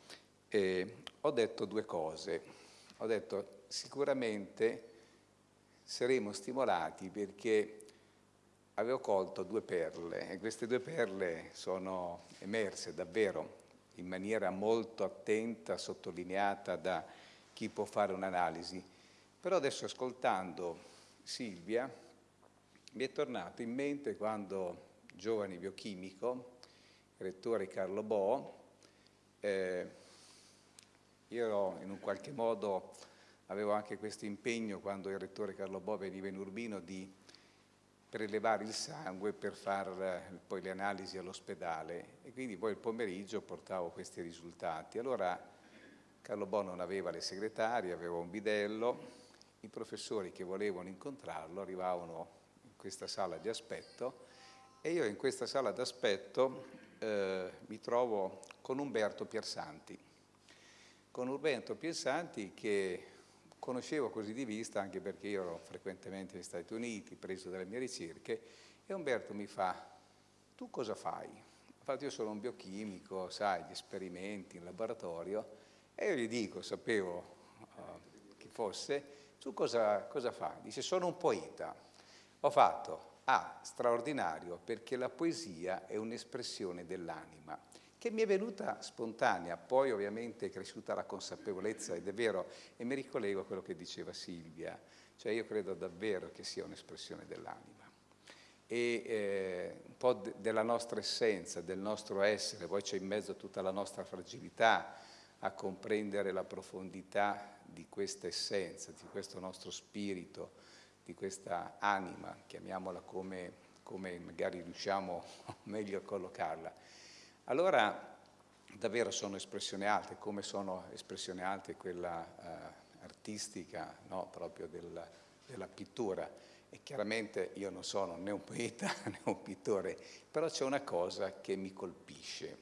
E ho detto due cose ho detto sicuramente saremo stimolati perché avevo colto due perle e queste due perle sono emerse davvero in maniera molto attenta, sottolineata da chi può fare un'analisi. Però adesso ascoltando Silvia mi è tornato in mente quando giovane biochimico, rettore Carlo Bo, eh, io in un qualche modo avevo anche questo impegno quando il rettore Carlo Bo veniva in Urbino di prelevare il sangue per fare poi le analisi all'ospedale. E quindi poi il pomeriggio portavo questi risultati. Allora Carlo Bo non aveva le segretarie, aveva un bidello, i professori che volevano incontrarlo arrivavano in questa sala di aspetto e io in questa sala d'aspetto eh, mi trovo con Umberto Piersanti con Urbento Piesanti che conoscevo così di vista anche perché io ero frequentemente negli Stati Uniti, preso dalle mie ricerche, e Umberto mi fa, tu cosa fai? Infatti io sono un biochimico, sai, gli esperimenti in laboratorio, e io gli dico, sapevo uh, chi fosse, tu cosa, cosa fai? Dice, sono un poeta. Ho fatto, ah, straordinario, perché la poesia è un'espressione dell'anima che mi è venuta spontanea, poi ovviamente è cresciuta la consapevolezza ed è vero, e mi ricollego a quello che diceva Silvia, cioè io credo davvero che sia un'espressione dell'anima e eh, un po' de della nostra essenza, del nostro essere, poi c'è in mezzo tutta la nostra fragilità a comprendere la profondità di questa essenza, di questo nostro spirito, di questa anima, chiamiamola come, come magari riusciamo meglio a collocarla. Allora davvero sono espressioni alte, come sono espressioni alte quella eh, artistica no? proprio del, della pittura. E chiaramente io non sono né un poeta né un pittore, però c'è una cosa che mi colpisce.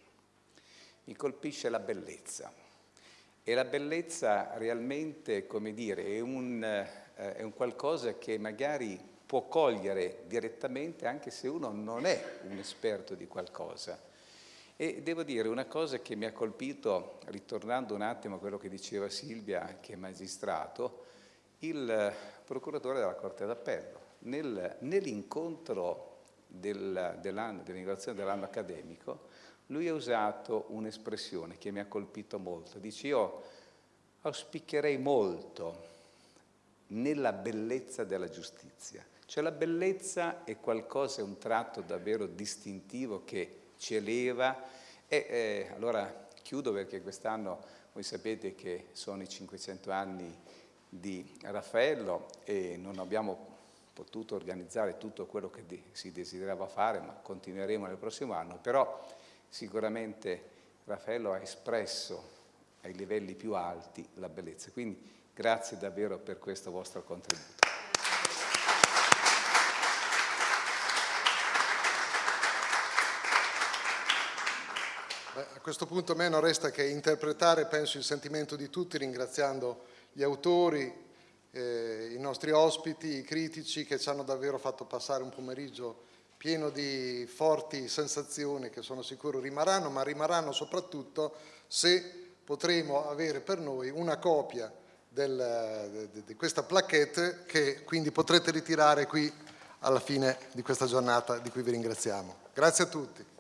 Mi colpisce la bellezza. E la bellezza realmente, come dire, è un, eh, è un qualcosa che magari può cogliere direttamente anche se uno non è un esperto di qualcosa e devo dire una cosa che mi ha colpito, ritornando un attimo a quello che diceva Silvia, che è magistrato, il procuratore della Corte d'Appello. Nel, nell'incontro del, dell'inaugurazione dell'anno accademico, lui ha usato un'espressione che mi ha colpito molto. Dice, io auspicherei molto nella bellezza della giustizia. Cioè la bellezza è qualcosa, è un tratto davvero distintivo che ci eleva e eh, allora chiudo perché quest'anno voi sapete che sono i 500 anni di Raffaello e non abbiamo potuto organizzare tutto quello che si desiderava fare, ma continueremo nel prossimo anno, però sicuramente Raffaello ha espresso ai livelli più alti la bellezza. Quindi grazie davvero per questo vostro contributo. A questo punto a me non resta che interpretare, penso, il sentimento di tutti, ringraziando gli autori eh, i nostri ospiti, i critici che ci hanno davvero fatto passare un pomeriggio pieno di forti sensazioni che sono sicuro rimarranno, ma rimarranno soprattutto se potremo avere per noi una copia del, di, questa plaquette che quindi potrete ritirare qui alla fine di questa giornata di cui vi ringraziamo. Grazie a tutti.